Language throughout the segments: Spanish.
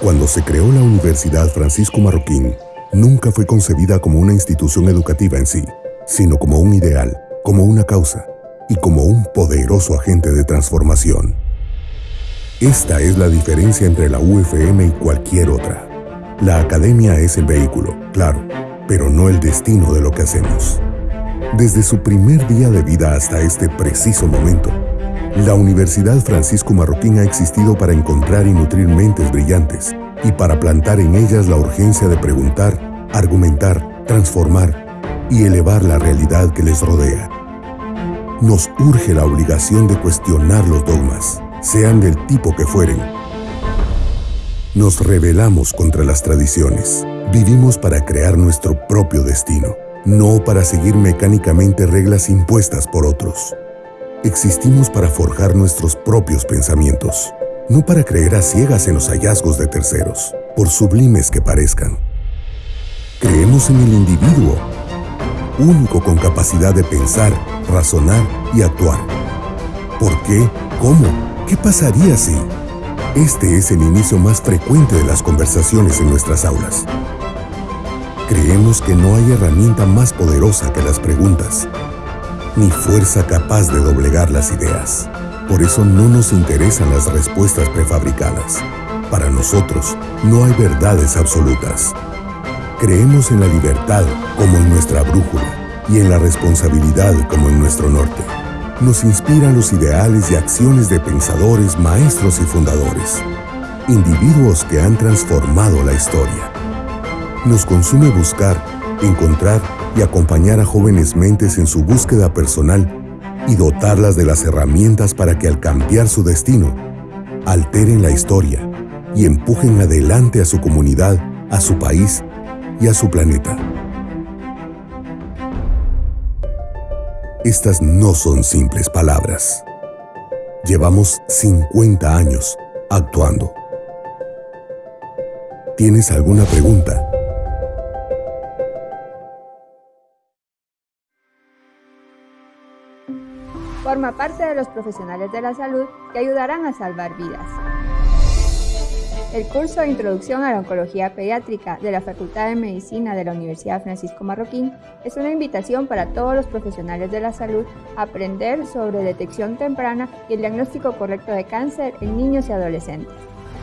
Cuando se creó la Universidad Francisco Marroquín, nunca fue concebida como una institución educativa en sí, sino como un ideal, como una causa y como un poderoso agente de transformación. Esta es la diferencia entre la UFM y cualquier otra. La academia es el vehículo, claro, pero no el destino de lo que hacemos. Desde su primer día de vida hasta este preciso momento, la Universidad Francisco Marroquín ha existido para encontrar y nutrir mentes brillantes y para plantar en ellas la urgencia de preguntar, argumentar, transformar y elevar la realidad que les rodea. Nos urge la obligación de cuestionar los dogmas, sean del tipo que fueren. Nos rebelamos contra las tradiciones. Vivimos para crear nuestro propio destino, no para seguir mecánicamente reglas impuestas por otros. Existimos para forjar nuestros propios pensamientos, no para creer a ciegas en los hallazgos de terceros, por sublimes que parezcan. Creemos en el individuo, único con capacidad de pensar, razonar y actuar. ¿Por qué? ¿Cómo? ¿Qué pasaría si? Este es el inicio más frecuente de las conversaciones en nuestras aulas. Creemos que no hay herramienta más poderosa que las preguntas ni fuerza capaz de doblegar las ideas. Por eso no nos interesan las respuestas prefabricadas. Para nosotros no hay verdades absolutas. Creemos en la libertad como en nuestra brújula y en la responsabilidad como en nuestro norte. Nos inspiran los ideales y acciones de pensadores, maestros y fundadores, individuos que han transformado la historia. Nos consume buscar, encontrar y acompañar a jóvenes mentes en su búsqueda personal y dotarlas de las herramientas para que al cambiar su destino, alteren la historia y empujen adelante a su comunidad, a su país y a su planeta. Estas no son simples palabras. Llevamos 50 años actuando. ¿Tienes alguna pregunta? Forma parte de los profesionales de la salud que ayudarán a salvar vidas. El curso de Introducción a la Oncología Pediátrica de la Facultad de Medicina de la Universidad Francisco Marroquín es una invitación para todos los profesionales de la salud a aprender sobre detección temprana y el diagnóstico correcto de cáncer en niños y adolescentes.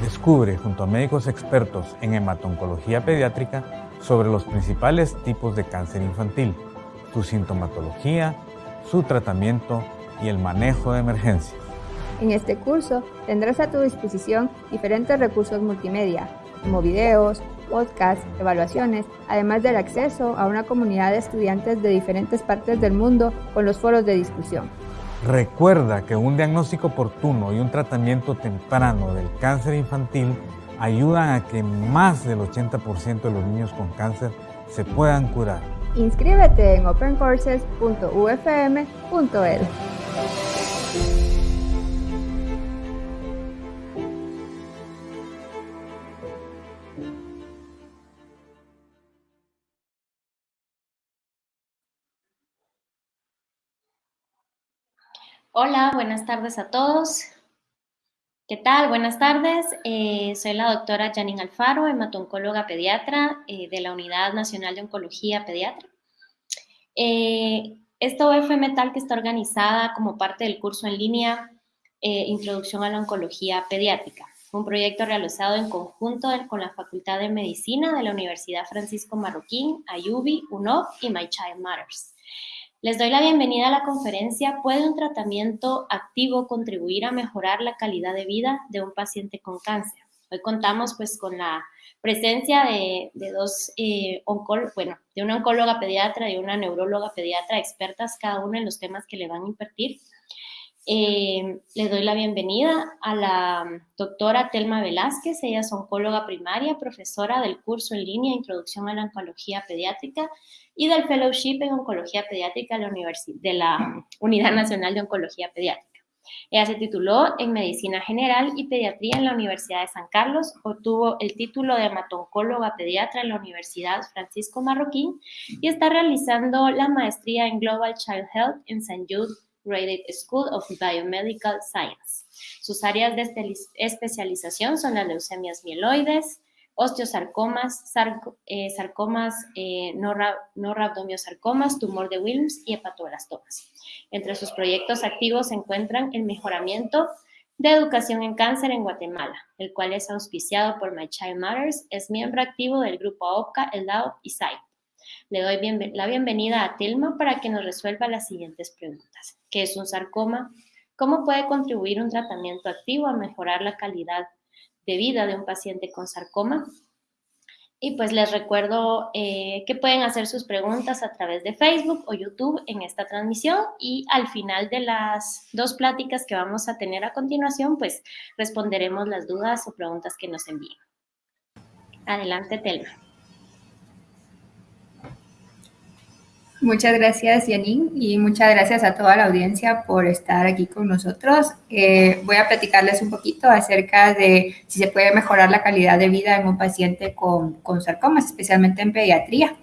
Descubre junto a médicos expertos en hematoncología pediátrica sobre los principales tipos de cáncer infantil, su sintomatología, su tratamiento y el manejo de emergencias. En este curso tendrás a tu disposición diferentes recursos multimedia, como videos, podcasts, evaluaciones, además del acceso a una comunidad de estudiantes de diferentes partes del mundo con los foros de discusión. Recuerda que un diagnóstico oportuno y un tratamiento temprano del cáncer infantil ayudan a que más del 80% de los niños con cáncer se puedan curar. Inscríbete en opencourses.ufm.edu. Hola, buenas tardes a todos. ¿Qué tal? Buenas tardes. Eh, soy la doctora Janine Alfaro, hematoncóloga pediatra eh, de la Unidad Nacional de Oncología Pediatra. Eh, esta UFM tal que está organizada como parte del curso en línea Introducción a la Oncología Pediátrica, un proyecto realizado en conjunto con la Facultad de Medicina de la Universidad Francisco Marroquín, Ayubi, UNOV y My Child Matters. Les doy la bienvenida a la conferencia ¿Puede un tratamiento activo contribuir a mejorar la calidad de vida de un paciente con cáncer? Hoy contamos pues con la presencia de, dos eh, bueno, de una oncóloga pediatra y una neuróloga pediatra expertas cada una en los temas que le van a impartir. Eh, le doy la bienvenida a la doctora Telma Velázquez, ella es oncóloga primaria, profesora del curso en línea Introducción a la Oncología Pediátrica y del Fellowship en Oncología Pediátrica de de la Unidad Nacional de Oncología Pediátrica. Ella se tituló en Medicina General y Pediatría en la Universidad de San Carlos, obtuvo el título de hematoncóloga pediatra en la Universidad Francisco Marroquín y está realizando la maestría en Global Child Health en St. Jude Graded School of Biomedical Science. Sus áreas de especialización son las leucemias mieloides, osteosarcomas, eh, sarcomas, eh, no, rabdomiosarcomas, tumor de Wilms y hepatoblastomas. Entre sus proyectos activos se encuentran el mejoramiento de educación en cáncer en Guatemala, el cual es auspiciado por My Child Matters, es miembro activo del grupo OPCA, el DAO y SAI. Le doy la bienvenida a Tilma para que nos resuelva las siguientes preguntas. ¿Qué es un sarcoma? ¿Cómo puede contribuir un tratamiento activo a mejorar la calidad de vida de un paciente con sarcoma? Y pues les recuerdo eh, que pueden hacer sus preguntas a través de Facebook o YouTube en esta transmisión y al final de las dos pláticas que vamos a tener a continuación, pues responderemos las dudas o preguntas que nos envíen. Adelante, Telma. Muchas gracias, Janine, y muchas gracias a toda la audiencia por estar aquí con nosotros. Eh, voy a platicarles un poquito acerca de si se puede mejorar la calidad de vida en un paciente con, con sarcomas, especialmente en pediatría.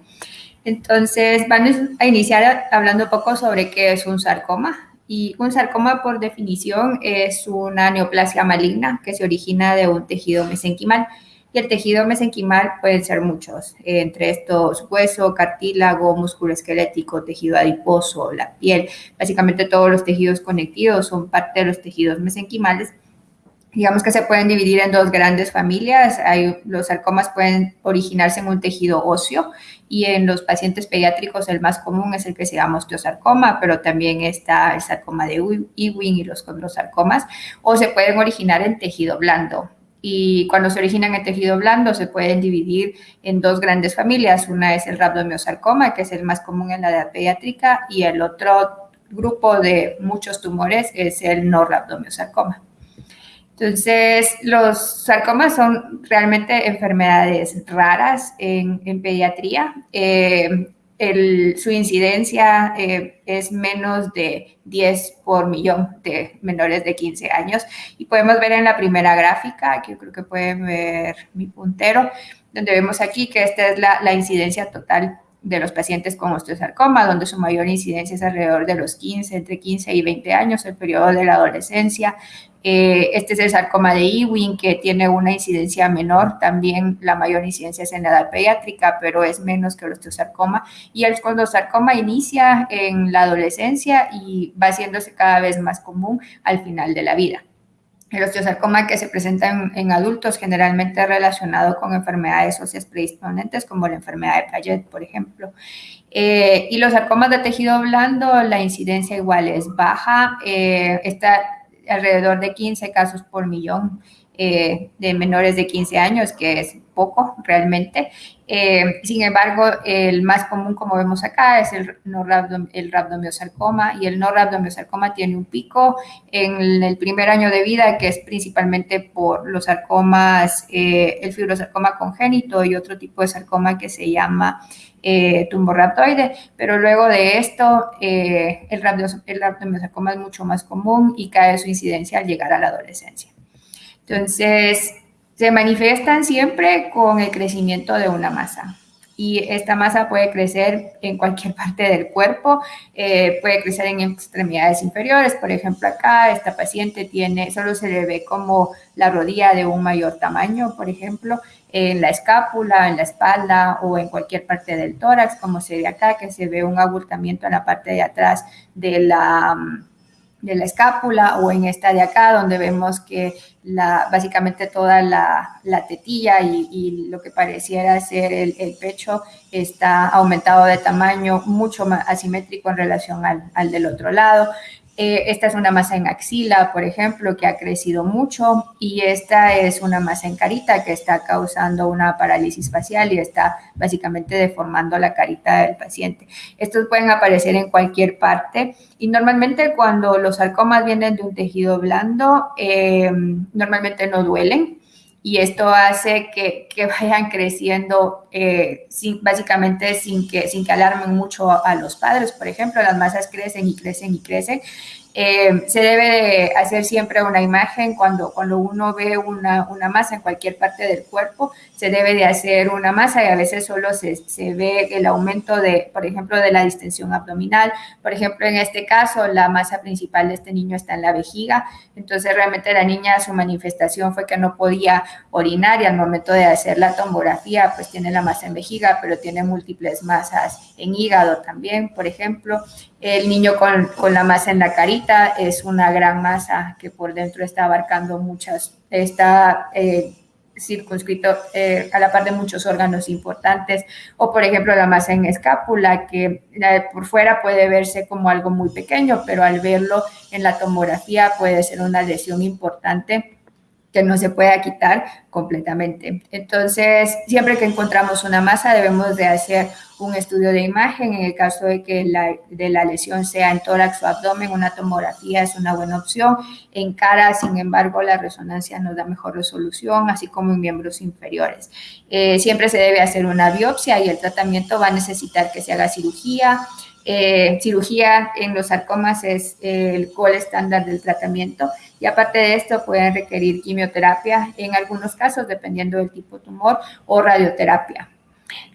Entonces, vamos a iniciar hablando un poco sobre qué es un sarcoma. Y un sarcoma, por definición, es una neoplasia maligna que se origina de un tejido mesenquimal y el tejido mesenquimal pueden ser muchos, entre estos hueso, cartílago, músculo esquelético, tejido adiposo, la piel. Básicamente todos los tejidos conectivos son parte de los tejidos mesenquimales. Digamos que se pueden dividir en dos grandes familias. Hay, los sarcomas pueden originarse en un tejido óseo y en los pacientes pediátricos el más común es el que se llama osteosarcoma, pero también está el sarcoma de Ewing y los condrosarcomas, o se pueden originar en tejido blando y cuando se originan en tejido blando se pueden dividir en dos grandes familias. Una es el rhabdomiosarcoma, que es el más común en la edad pediátrica, y el otro grupo de muchos tumores es el no rhabdomiosarcoma. Entonces, los sarcomas son realmente enfermedades raras en, en pediatría. Eh, su incidencia eh, es menos de 10 por millón de menores de 15 años. Y podemos ver en la primera gráfica, que yo creo que pueden ver mi puntero, donde vemos aquí que esta es la, la incidencia total de los pacientes con osteosarcoma, donde su mayor incidencia es alrededor de los 15, entre 15 y 20 años, el periodo de la adolescencia. Eh, este es el sarcoma de Ewing, que tiene una incidencia menor, también la mayor incidencia es en la edad pediátrica, pero es menos que el osteosarcoma. Y el osteosarcoma inicia en la adolescencia y va haciéndose cada vez más común al final de la vida. El osteosarcoma que se presenta en, adultos generalmente relacionado con enfermedades óseas predisponentes como la enfermedad de Payet, por ejemplo. Eh, y los sarcomas de tejido blando, la incidencia igual es baja, eh, está alrededor de 15 casos por millón eh, de menores de 15 años, que es poco realmente. Eh, sin embargo, el más común, como vemos acá, es el, no el y el no rabdomiosarcoma tiene un pico en el primer año de vida, que es principalmente por los sarcomas, eh, el fibrosarcoma congénito y otro tipo de sarcoma que se llama eh, pero luego de esto el, el rabdomiosarcoma es mucho más común y cae su incidencia al llegar a la adolescencia. Entonces, se manifiestan siempre con el crecimiento de una masa. Y esta masa puede crecer en cualquier parte del cuerpo, eh, puede crecer en extremidades inferiores. Por ejemplo, acá esta paciente tiene, solo se le ve como la rodilla de un mayor tamaño, por ejemplo, en la escápula, en la espalda o en cualquier parte del tórax, como se ve acá, que se ve un abultamiento en la parte de atrás de la de la escápula o en esta de acá donde vemos que la, básicamente toda la, tetilla y, lo que pareciera ser el, pecho está aumentado de tamaño mucho más asimétrico en relación al, al del otro lado. Eh, esta es una masa en axila, por ejemplo, que ha crecido mucho y esta es una masa en carita que está causando una parálisis facial y está básicamente deformando la carita del paciente. Estos pueden aparecer en cualquier parte y normalmente cuando los sarcomas vienen de un tejido blando, eh, normalmente no duelen y esto hace que, vayan creciendo eh, básicamente sin que, sin que alarmen mucho a los padres. Por ejemplo, las masas crecen y crecen y crecen Eh, se debe hacer siempre una imagen cuando, cuando uno ve una, una, masa en cualquier parte del cuerpo, se debe de hacer una masa y a veces solo se, se, ve el aumento de, por ejemplo, de la distensión abdominal. Por ejemplo, en este caso, la masa principal de este niño está en la vejiga, entonces realmente la niña, su manifestación fue que no podía orinar y al momento de hacer la tomografía, pues tiene la masa en vejiga, pero tiene múltiples masas en hígado también, por ejemplo. El niño con, con, la masa en la carita es una gran masa que por dentro está abarcando muchas, está eh, circunscrito eh, a la par de muchos órganos importantes, o por ejemplo la masa en escápula, que por fuera puede verse como algo muy pequeño, pero al verlo en la tomografía puede ser una lesión importante que no se pueda quitar completamente. Entonces, siempre que encontramos una masa, debemos de hacer un estudio de imagen. En el caso de que la, de la lesión sea en tórax o abdomen, una tomografía es una buena opción. En cara, sin embargo, la resonancia nos da mejor resolución, así como en miembros inferiores. Eh, siempre se debe hacer una biopsia y el tratamiento va a necesitar que se haga cirugía, eh, cirugía en los sarcomas es el gol estándar del tratamiento y aparte de esto pueden requerir quimioterapia en algunos casos dependiendo del tipo de tumor o radioterapia.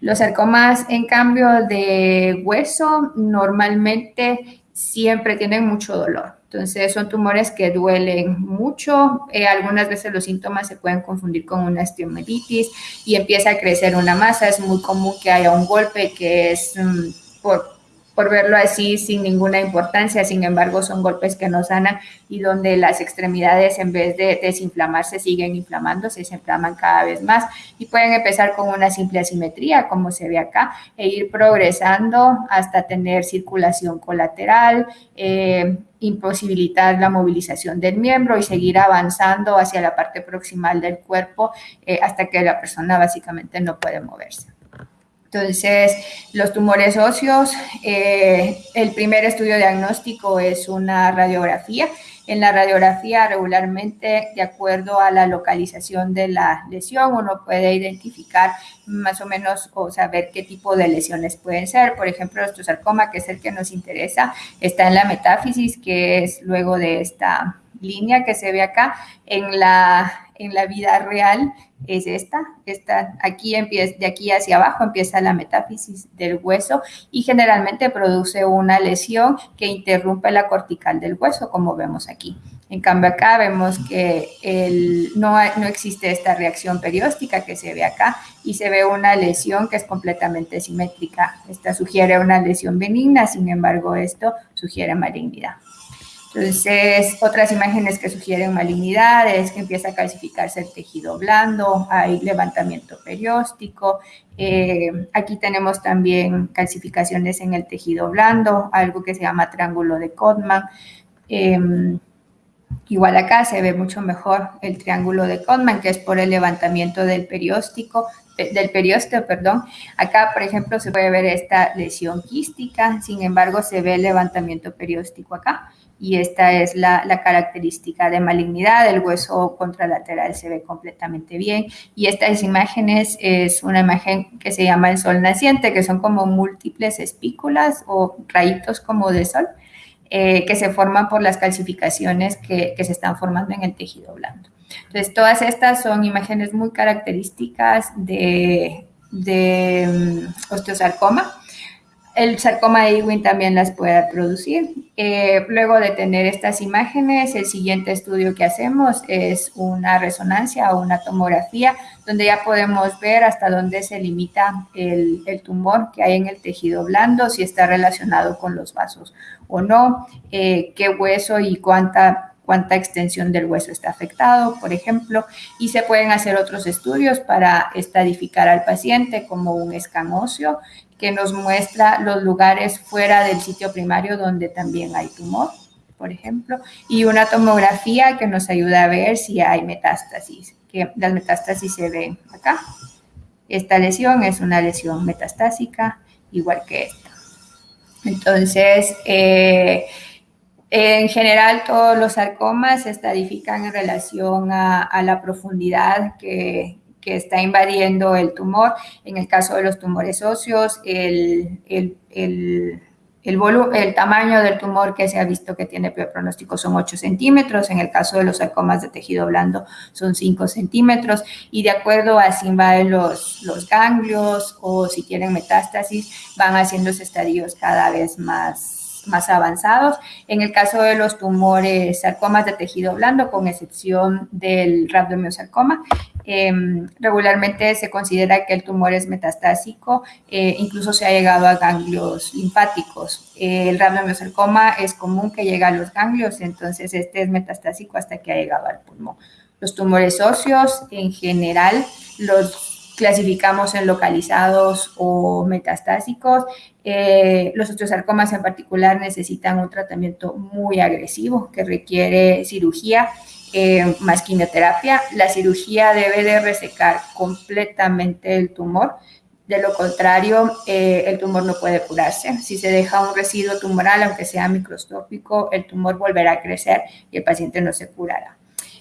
Los sarcomas en cambio de hueso normalmente siempre tienen mucho dolor. Entonces son tumores que duelen mucho. Eh, algunas veces los síntomas se pueden confundir con una osteomelitis y empieza a crecer una masa. Es muy común que haya un golpe que es mm, por por verlo así sin ninguna importancia, sin embargo son golpes que no sanan y donde las extremidades en vez de desinflamarse siguen inflamándose, se inflaman cada vez más y pueden empezar con una simple asimetría como se ve acá e ir progresando hasta tener circulación colateral, eh, imposibilitar la movilización del miembro y seguir avanzando hacia la parte proximal del cuerpo eh, hasta que la persona básicamente no puede moverse. Entonces, los tumores óseos, eh, el primer estudio diagnóstico es una radiografía. En la radiografía, regularmente, de acuerdo a la localización de la lesión, uno puede identificar más o menos o saber qué tipo de lesiones pueden ser. Por ejemplo, el osteosarcoma, que es el que nos interesa, está en la metáfisis, que es luego de esta línea que se ve acá. En la, en la vida real es esta, esta aquí empieza, de aquí hacia abajo empieza la metáfisis del hueso y generalmente produce una lesión que interrumpe la cortical del hueso, como vemos aquí. En cambio acá vemos que el, no, no existe esta reacción perióstica que se ve acá y se ve una lesión que es completamente simétrica. Esta sugiere una lesión benigna, sin embargo esto sugiere malignidad. Entonces, otras imágenes que sugieren malignidad es que empieza a calcificarse el tejido blando, hay levantamiento perióstico. Eh, aquí tenemos también calcificaciones en el tejido blando, algo que se llama triángulo de Codman. Em, igual acá se ve mucho mejor el triángulo de Codman, que es por el levantamiento del perióstico, del periósteo, perdón. Acá, por ejemplo, se puede ver esta lesión quística, sin embargo, se ve el levantamiento perióstico acá y esta es la, característica de malignidad, el hueso contralateral se ve completamente bien y estas imágenes es una imagen que se llama el sol naciente, que son como múltiples espículas o rayitos como de sol eh, que se forman por las calcificaciones que, se están formando en el tejido blando. Entonces, todas estas son imágenes muy características de, mm, osteosarcoma el sarcoma de Ewing también las puede producir. Eh, luego de tener estas imágenes, el siguiente estudio que hacemos es una resonancia o una tomografía, donde ya podemos ver hasta dónde se limita el, tumor que hay en el tejido blando, si está relacionado con los vasos o no, eh, qué hueso y cuánta cuánta extensión del hueso está afectado, por ejemplo, y se pueden hacer otros estudios para estadificar al paciente como un escamosio que nos muestra los lugares fuera del sitio primario donde también hay tumor, por ejemplo, y una tomografía que nos ayuda a ver si hay metástasis, que las metástasis se ven acá. Esta lesión es una lesión metastásica, igual que esta. Entonces, eh, en general, todos los sarcomas se estadifican en relación a, la profundidad que, está invadiendo el tumor. En el caso de los tumores óseos, el, El, el, tamaño del tumor que se ha visto que tiene peor pronóstico son 8 centímetros, en el caso de los sarcomas de tejido blando son 5 centímetros y de acuerdo a si invaden los, los ganglios o si tienen metástasis van haciéndose estadios cada vez más más avanzados. En el caso de los tumores sarcomas de tejido blando, con excepción del rhabdomyosarcoma, eh, regularmente se considera que el tumor es metastásico, eh, incluso se ha llegado a ganglios linfáticos. El rhabdomyosarcoma es común que llegue a los ganglios, entonces este es metastásico hasta que ha llegado al pulmón. Los tumores óseos, en general, los clasificamos en localizados o metastásicos. Eh, los osteosarcomas en particular necesitan un tratamiento muy agresivo que requiere cirugía eh, más quimioterapia. La cirugía debe de resecar completamente el tumor. De lo contrario, eh, el tumor no puede curarse. Si se deja un residuo tumoral, aunque sea microscópico, el tumor volverá a crecer y el paciente no se curará.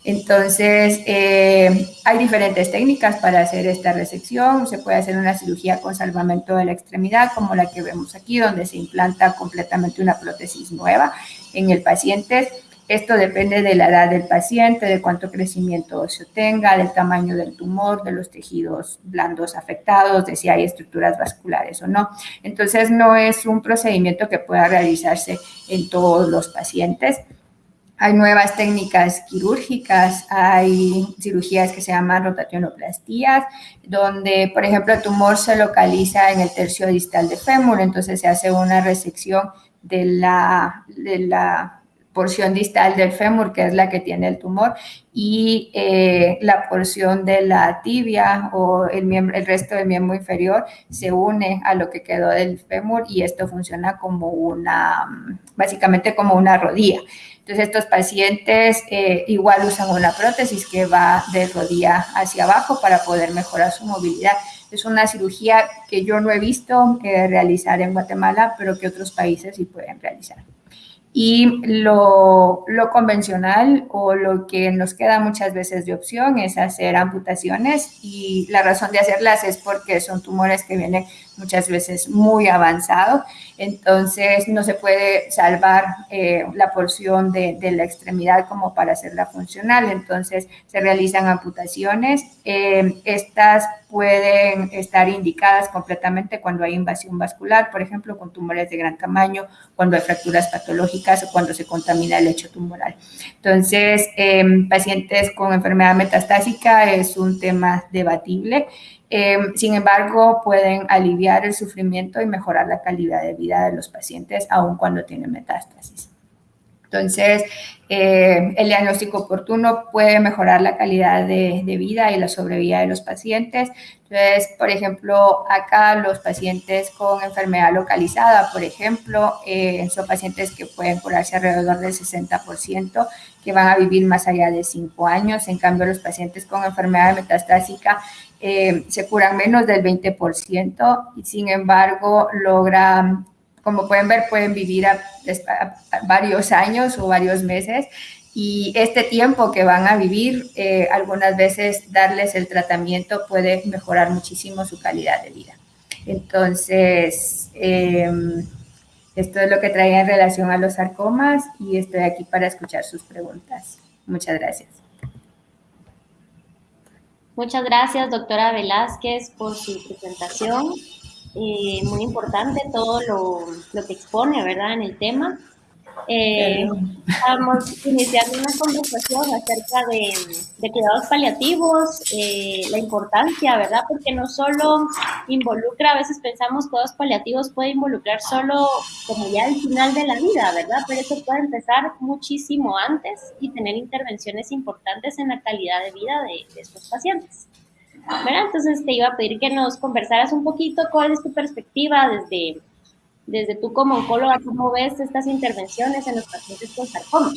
Entonces, eh, hay diferentes técnicas para hacer esta resección. Se puede hacer una cirugía con salvamento de la extremidad, como la que vemos aquí, donde se implanta completamente una prótesis nueva en el paciente. Esto depende de la edad del paciente, de cuánto crecimiento óseo tenga, del tamaño del tumor, de los tejidos blandos afectados, de si hay estructuras vasculares o no. Entonces, no es un procedimiento que pueda realizarse en todos los pacientes. Hay nuevas técnicas quirúrgicas, hay cirugías que se llaman rotacionoplastías, donde, por ejemplo, el tumor se localiza en el tercio distal de fémur, entonces se hace una resección de la, de la porción distal del fémur, que es la que tiene el tumor, y eh, la porción de la tibia o el, miembro, el resto del miembro inferior se une a lo que quedó del fémur y esto funciona como una, básicamente como una rodilla. Entonces, estos pacientes eh, igual usan una prótesis que va de rodilla hacia abajo para poder mejorar su movilidad. Es una cirugía que yo no he visto eh, realizar en Guatemala, pero que otros países sí pueden realizar. Y lo, lo, convencional o lo que nos queda muchas veces de opción es hacer amputaciones y la razón de hacerlas es porque son tumores que vienen muchas veces muy avanzados, entonces no se puede salvar eh, la porción de, la extremidad como para hacerla funcional, entonces se realizan amputaciones. Eh, estas pueden estar indicadas completamente cuando hay invasión vascular, por ejemplo, con tumores de gran tamaño, cuando hay fracturas patológicas o cuando se contamina el lecho tumoral. Entonces, eh, pacientes con enfermedad metastásica es un tema debatible. Eh, sin embargo, pueden aliviar el sufrimiento y mejorar la calidad de vida de los pacientes, aun cuando tienen metástasis. Entonces, eh, el diagnóstico oportuno puede mejorar la calidad de, vida y la sobrevida de los pacientes. Entonces, por ejemplo, acá los pacientes con enfermedad localizada, por ejemplo, eh, son pacientes que pueden curarse alrededor del 60%, que van a vivir más allá de 5 años. En cambio, los pacientes con enfermedad metastásica eh, se curan menos del 20% y sin embargo logran como pueden ver, pueden vivir varios años o varios meses y este tiempo que van a vivir, eh, algunas veces darles el tratamiento puede mejorar muchísimo su calidad de vida. Entonces, em, esto es lo que traía en relación a los sarcomas y estoy aquí para escuchar sus preguntas. Muchas gracias. Muchas gracias, doctora Velázquez, por su presentación. Eh, muy importante todo lo, lo, que expone, ¿verdad?, en el tema. Eh, estamos iniciando una conversación acerca de, de cuidados paliativos, eh, la importancia, ¿verdad? Porque no solo involucra, a veces pensamos cuidados paliativos puede involucrar solo como ya el final de la vida, ¿verdad? Pero eso puede empezar muchísimo antes y tener intervenciones importantes en la calidad de vida de, de estos pacientes. Entonces te iba a pedir que nos conversaras un poquito cuál es tu perspectiva desde, desde tú como oncóloga, cómo ves estas intervenciones en los pacientes con sarcoma.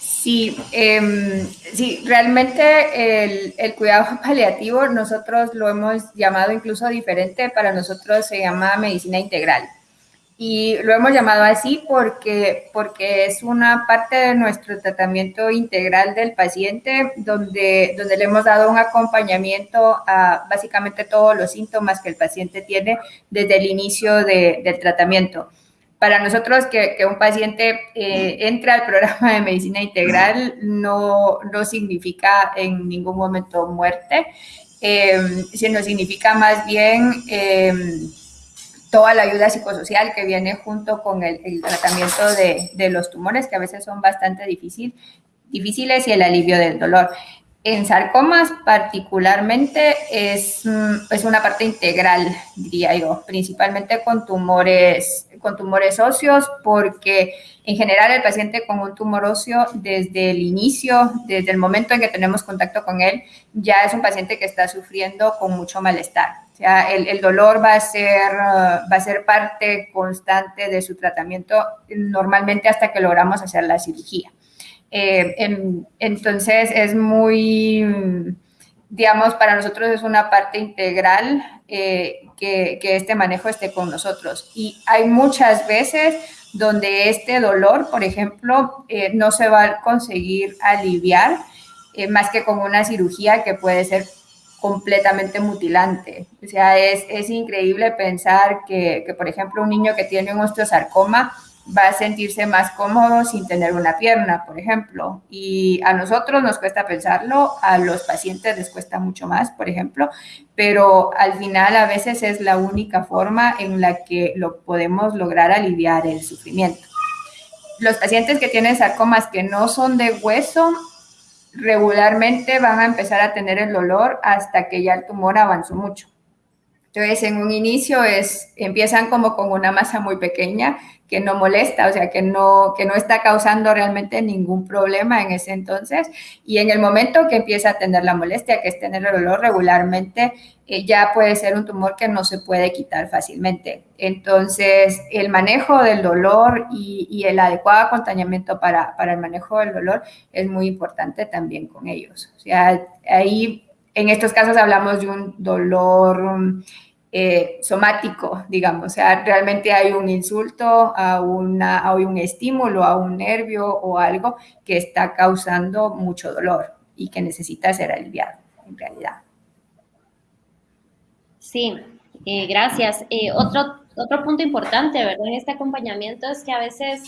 Sí, eh, sí, realmente el, el, cuidado paliativo nosotros lo hemos llamado incluso diferente, para nosotros se llama medicina integral. Y lo hemos llamado así porque, porque es una parte de nuestro tratamiento integral del paciente, donde, donde le hemos dado un acompañamiento a básicamente todos los síntomas que el paciente tiene desde el inicio de, del tratamiento. Para nosotros que, que un paciente eh, entre al programa de medicina integral no, no significa en ningún momento muerte, eh, sino significa más bien... Eh, toda la ayuda psicosocial que viene junto con el, tratamiento de, los tumores, que a veces son bastante difícil, difíciles, y el alivio del dolor. En sarcomas particularmente es, mm, es una parte integral, diría yo, principalmente con tumores, con tumores óseos, porque en general el paciente con un tumor óseo desde el inicio, desde el momento en que tenemos contacto con él, ya es un paciente que está sufriendo con mucho malestar o sea, el, dolor va a, ser, uh, va a ser parte constante de su tratamiento normalmente hasta que logramos hacer la cirugía. Eh, en, entonces es muy, digamos, para nosotros es una parte integral eh, que, este manejo esté con nosotros. Y hay muchas veces donde este dolor, por ejemplo, eh, no se va a conseguir aliviar más que con una cirugía que puede ser completamente mutilante. O sea, es, es increíble pensar que, que, por ejemplo, un niño que tiene un osteosarcoma va a sentirse más cómodo sin tener una pierna, por ejemplo. Y a nosotros nos cuesta pensarlo, a los pacientes les cuesta mucho más, por ejemplo, pero al final a veces es la única forma en la que lo podemos lograr aliviar el sufrimiento. Los pacientes que tienen sarcomas que no son de hueso regularmente van a empezar a tener el dolor hasta que ya el tumor avanzó mucho. Entonces, en un inicio es, empiezan como con una masa muy pequeña que no molesta, o sea, que no, que no está causando realmente ningún problema en ese entonces. Y en el momento que empieza a tener la molestia, que es tener el dolor regularmente, eh, ya puede ser un tumor que no se puede quitar fácilmente. Entonces, el manejo del dolor y, y el adecuado acompañamiento para, para el manejo del dolor es muy importante también con ellos. O sea, ahí en estos casos hablamos de un dolor eh, somático, digamos, o sea, realmente hay un insulto, a una, hay un estímulo, a un nervio o algo que está causando mucho dolor y que necesita ser aliviado, en realidad. Sí, eh, gracias. Eh, otro, otro punto importante, ¿verdad? En este acompañamiento es que a veces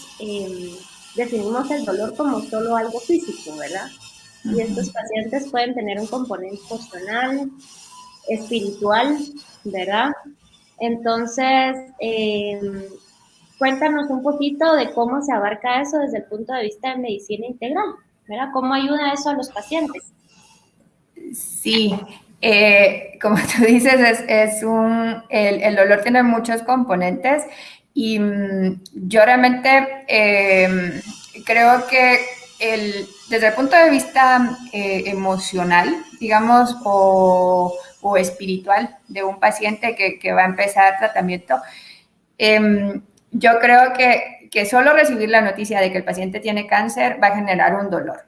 definimos el dolor como solo algo físico, ¿verdad? Y estos pacientes pueden tener un componente emocional, espiritual, ¿verdad? Entonces, eh, cuéntanos un poquito de cómo se abarca eso desde el punto de vista de medicina integral, ¿verdad? ¿Cómo ayuda eso a los pacientes? Sí, eh, como tú dices, es, es un, el, el, dolor tiene muchos componentes y mm, yo realmente eh, creo que el, desde el punto de vista eh, emocional, digamos, o, espiritual de un paciente que, va a empezar tratamiento, eh, yo creo que, que, solo recibir la noticia de que el paciente tiene cáncer va a generar un dolor.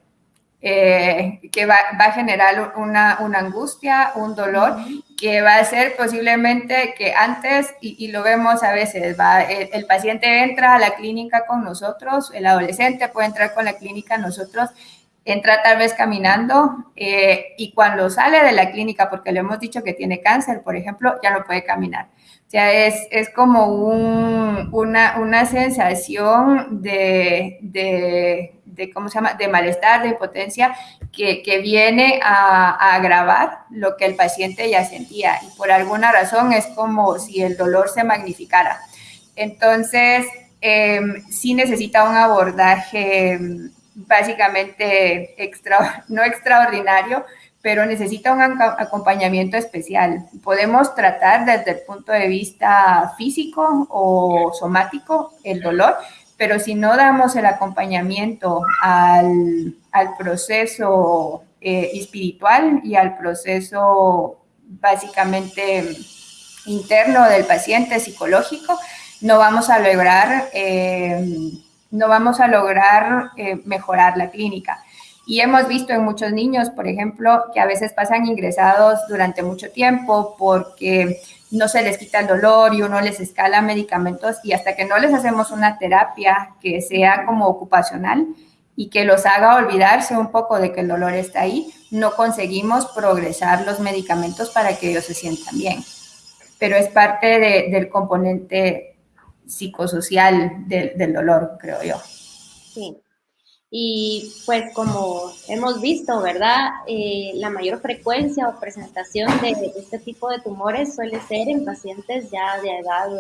Eh, que va, va, a generar una, una, angustia, un dolor, que va a ser posiblemente que antes, y, y lo vemos a veces, va, el, el, paciente entra a la clínica con nosotros, el adolescente puede entrar con la clínica nosotros, entra tal vez caminando eh, y cuando sale de la clínica, porque le hemos dicho que tiene cáncer, por ejemplo, ya no puede caminar. O sea, es, es como un, una, una sensación de, de, de, ¿cómo se llama?, de malestar, de impotencia, que, que viene a, agravar lo que el paciente ya sentía. Y por alguna razón es como si el dolor se magnificara. Entonces, eh, sí necesita un abordaje básicamente extra, no extraordinario, pero necesita un acompañamiento especial. Podemos tratar desde el punto de vista físico o somático el dolor, pero si no damos el acompañamiento al, al proceso eh, espiritual y al proceso básicamente interno del paciente psicológico, no vamos a lograr, eh, no vamos a lograr eh, mejorar la clínica. Y hemos visto en muchos niños, por ejemplo, que a veces pasan ingresados durante mucho tiempo porque no se les quita el dolor y uno les escala medicamentos y hasta que no les hacemos una terapia que sea como ocupacional y que los haga olvidarse un poco de que el dolor está ahí, no conseguimos progresar los medicamentos para que ellos se sientan bien. Pero es parte del componente psicosocial del, dolor, creo yo. Sí. Y pues como hemos visto, ¿verdad? Eh, la mayor frecuencia o presentación de, este tipo de tumores suele ser en pacientes ya de edad,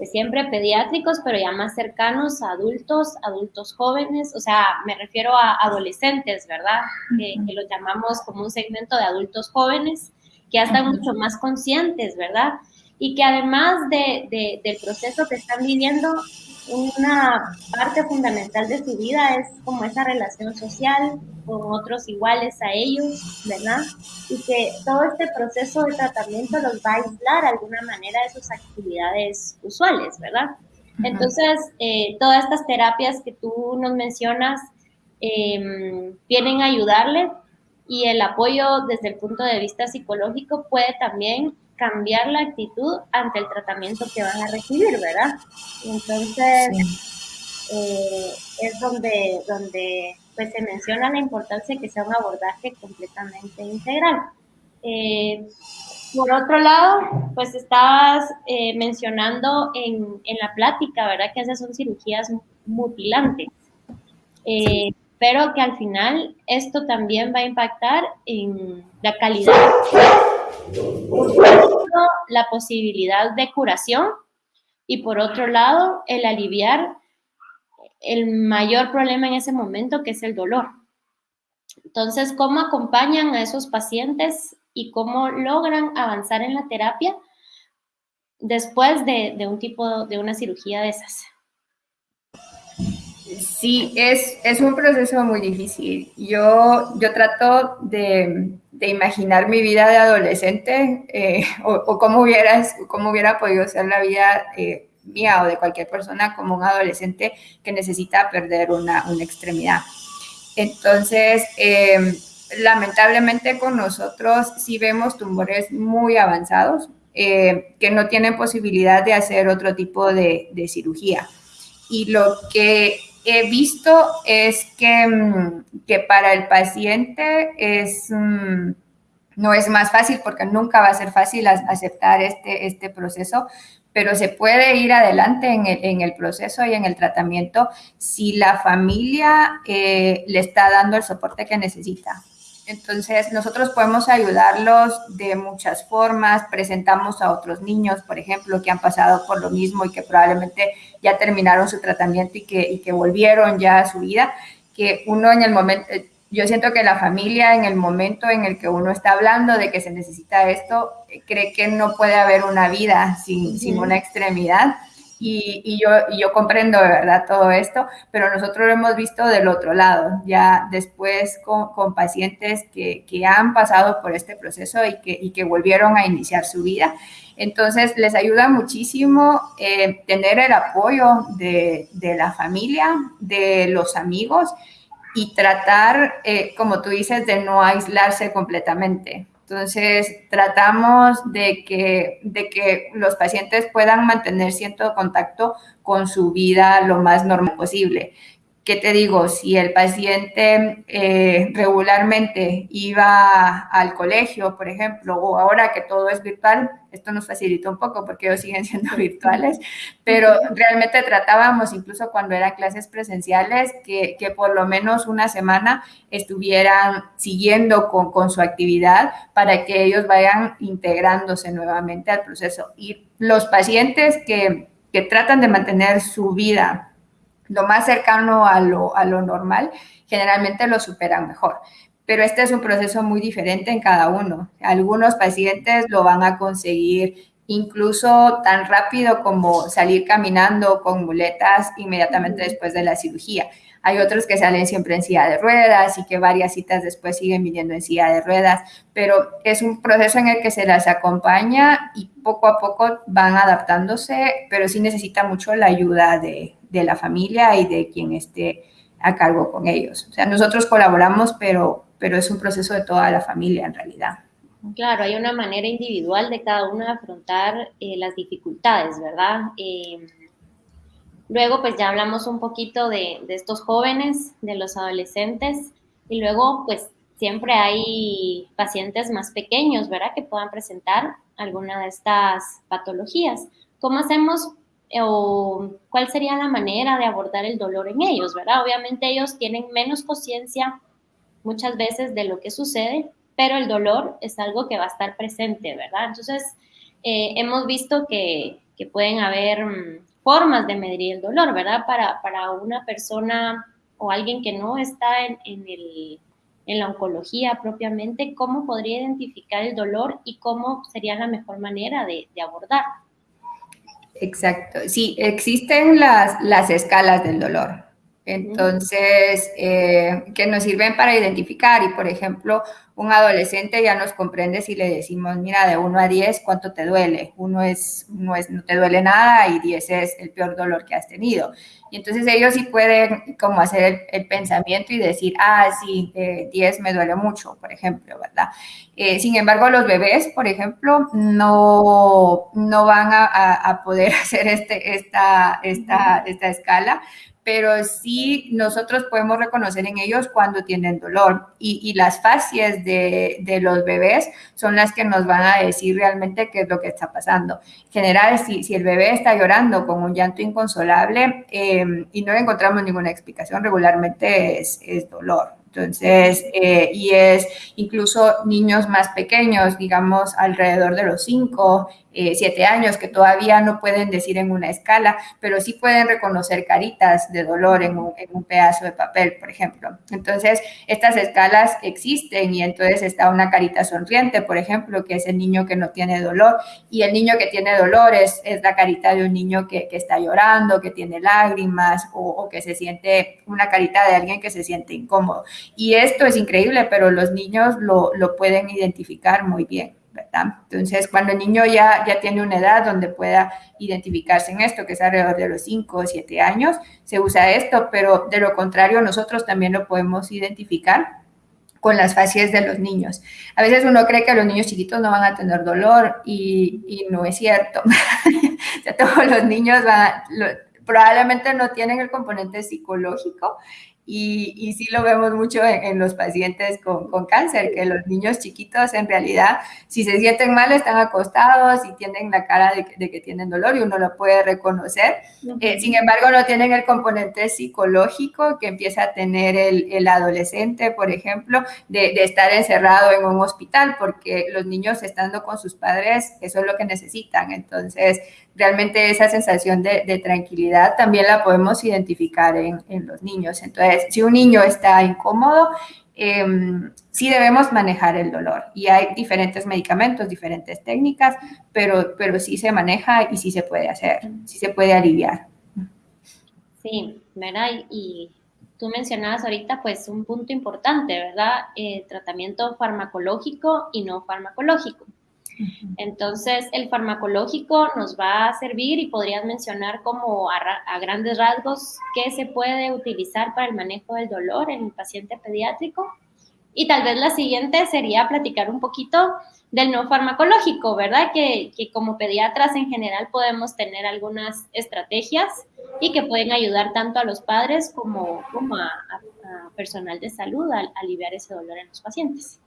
de siempre pediátricos, pero ya más cercanos a adultos, adultos jóvenes, o sea, me refiero a adolescentes, ¿verdad? Que, lo llamamos como un segmento de adultos jóvenes, que ya están mucho más conscientes, ¿verdad? Y que además de, del proceso que están viviendo, una parte fundamental de su vida es como esa relación social con otros iguales a ellos, ¿verdad? Y que todo este proceso de tratamiento los va a aislar de alguna manera de sus actividades usuales, ¿verdad? Entonces, eh, todas estas terapias que tú nos mencionas em, vienen a ayudarle y el apoyo desde el punto de vista psicológico puede también cambiar la actitud ante el tratamiento que van a recibir, ¿verdad? Entonces, eh, es donde, donde pues, se menciona la importancia de que sea un abordaje completamente integral. Eh, por otro lado, pues estabas eh, mencionando en, en, la plática, ¿verdad? Que esas son cirugías mutilantes. pero que al final esto también va a impactar en la calidad la posibilidad de curación y por otro lado, el aliviar el mayor problema en ese momento, que es el dolor. Entonces, ¿cómo acompañan a esos pacientes y cómo logran avanzar en la terapia después de, de un tipo de una cirugía de esas? Sí, es, es un proceso muy difícil. Yo, yo trato de, de imaginar mi vida de adolescente eh, o, cómo, hubieras, cómo hubiera podido ser la vida eh, mía o de cualquier persona como un adolescente que necesita perder una, una extremidad. Entonces, em, lamentablemente con nosotros sí vemos tumores muy avanzados eh, que no tienen posibilidad de hacer otro tipo de, de cirugía. Y lo que he visto es que, mm, que para el paciente es, mm, no es más fácil porque nunca va a ser fácil aceptar este, este proceso, pero se puede ir adelante en el, en el proceso y en el tratamiento si la familia eh, le está dando el soporte que necesita. Entonces, nosotros podemos ayudarlos de muchas formas. Presentamos a otros niños, por ejemplo, que han pasado por lo mismo y que probablemente ya terminaron su tratamiento y que, y que volvieron ya a su vida. Que uno en el momento, eh, yo siento que la familia en el momento en el que uno está hablando de que se necesita esto, eh, cree que no puede haber una vida sin, sin una extremidad y, yo, comprendo de verdad todo esto, pero nosotros lo hemos visto del otro lado, ya después con, pacientes que, que, han pasado por este proceso y que, y que volvieron a iniciar su vida. Entonces, les ayuda muchísimo eh, tener el apoyo de, de, la familia, de los amigos y tratar, eh, como tú dices, de no aislarse completamente. Entonces, tratamos de que, de que los pacientes puedan mantener cierto contacto con su vida lo más normal posible. ¿Qué te digo? Si el paciente eh, regularmente iba al colegio, por ejemplo, o ahora que todo es virtual, esto nos facilita un poco porque ellos siguen siendo virtuales, pero realmente tratábamos incluso cuando eran clases presenciales que, que por lo menos una semana estuvieran siguiendo con, con su actividad para que ellos vayan integrándose nuevamente al proceso. Y los pacientes que, que tratan de mantener su vida lo más cercano a lo, a lo normal, generalmente lo superan mejor. Pero este es un proceso muy diferente en cada uno. Algunos pacientes lo van a conseguir incluso tan rápido como salir caminando con muletas inmediatamente después de la cirugía. Hay otros que salen siempre en silla de ruedas y que varias citas después siguen viniendo en silla de ruedas, pero es un proceso en el que se las acompaña y poco a poco van adaptándose, pero sí necesita mucho la ayuda de, de la familia y de quien esté a cargo con ellos. O sea, nosotros colaboramos, pero, pero es un proceso de toda la familia en realidad. Claro, hay una manera individual de cada uno de afrontar eh, las dificultades, ¿verdad? Eh, luego, pues ya hablamos un poquito de, de, estos jóvenes, de los adolescentes, y luego, pues siempre hay pacientes más pequeños, ¿verdad? Que puedan presentar alguna de estas patologías. ¿Cómo hacemos o cuál sería la manera de abordar el dolor en ellos, ¿verdad? Obviamente ellos tienen menos conciencia muchas veces de lo que sucede, pero el dolor es algo que va a estar presente, ¿verdad? Entonces, eh, hemos visto que, que, pueden haber mm, formas de medir el dolor, ¿verdad? Para, para una persona o alguien que no está en, en, el, en la oncología propiamente, ¿cómo podría identificar el dolor y cómo sería la mejor manera de, de? Exacto, sí, existen las, las escalas del dolor. Entonces, eh, que nos sirven para identificar y, por ejemplo, un adolescente ya nos comprende si le decimos, mira, de 1 a 10, ¿cuánto te duele? Uno es, no, es, no te duele nada y 10 es el peor dolor que has tenido. Y entonces ellos sí pueden como hacer el, el pensamiento y decir, ah, sí, eh, 10 me duele mucho, por ejemplo, ¿verdad? Eh, sin embargo, los bebés, por ejemplo, no, no van a, a, a poder hacer este, esta, esta, esta escala pero sí nosotros podemos reconocer en ellos cuando tienen dolor y, las facies de, los bebés son las que nos van a decir realmente qué es lo que está pasando. En general, si, si el bebé está llorando con un llanto inconsolable eh, y no encontramos ninguna explicación, regularmente es, es dolor. Entonces, eh, y es incluso niños más pequeños, digamos, alrededor de los 5, eh, 7 años, que todavía no pueden decir en una escala, pero sí pueden reconocer caritas de dolor en un, en un pedazo de papel, por ejemplo. Entonces, estas escalas existen y entonces está una carita sonriente, por ejemplo, que es el niño que no tiene dolor, y el niño que tiene dolor es, es la carita de un niño que, que está llorando, que tiene lágrimas o, o que se siente, una carita de alguien que se siente incómodo. Y esto es increíble, pero los niños lo, lo pueden identificar muy bien. ¿Verdad? Entonces, cuando el niño ya, ya tiene una edad donde pueda identificarse en esto, que es alrededor de los 5 o 7 años, se usa esto, pero de lo contrario, nosotros también lo podemos identificar con las facies de los niños. A veces uno cree que los niños chiquitos no van a tener dolor y, y no es cierto. o sea, todos los niños van, lo, probablemente no tienen el componente psicológico y, y, sí lo vemos mucho en, en los pacientes con, con, cáncer, que los niños chiquitos en realidad, si se sienten mal, están acostados y tienen la cara de, de que tienen dolor y uno lo puede reconocer. Uh -huh. eh, sin embargo, no tienen el componente psicológico que empieza a tener el, el adolescente, por ejemplo, de, de, estar encerrado en un hospital, porque los niños estando con sus padres, eso es lo que necesitan. Entonces, realmente esa sensación de, tranquilidad también la podemos identificar en, los niños. Entonces, si un niño está incómodo, eh, sí debemos manejar el dolor. Y hay diferentes medicamentos, diferentes técnicas, pero, pero sí se maneja y sí se puede hacer, sí se puede aliviar. Sí, ¿verdad? Y tú mencionabas ahorita pues un punto importante, ¿verdad? Eh, tratamiento farmacológico y no farmacológico. Entonces, el farmacológico nos va a servir y podrías mencionar como a, grandes rasgos qué se puede utilizar para el manejo del dolor en el paciente pediátrico. Y tal vez la siguiente sería platicar un poquito del no farmacológico, ¿verdad? Que, que como pediatras en general podemos tener algunas estrategias y que pueden ayudar tanto a los padres como, como a personal de salud a, a aliviar ese dolor en los pacientes.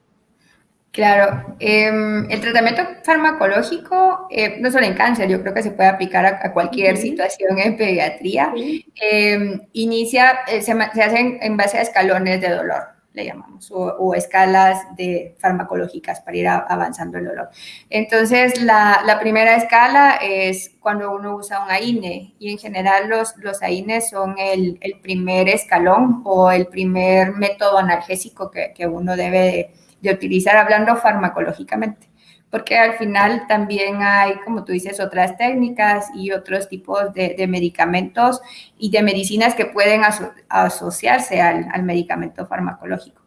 Claro, eh, el tratamiento farmacológico, eh, no solo en cáncer, yo creo que se puede aplicar a, a cualquier uh -huh. situación en pediatría. Uh -huh. eh, inicia, eh, se, se hacen en base a escalones de dolor, le llamamos, o, o escalas de farmacológicas para ir a, avanzando el dolor. Entonces, la, la, primera escala es cuando uno usa un AINE y en general los, los AINES son el, el primer escalón o el primer método analgésico que, que uno debe de de utilizar hablando farmacológicamente, porque al final también hay, como tú dices, otras técnicas y otros tipos de, medicamentos y de medicinas que pueden aso asociarse al, al, medicamento farmacológico.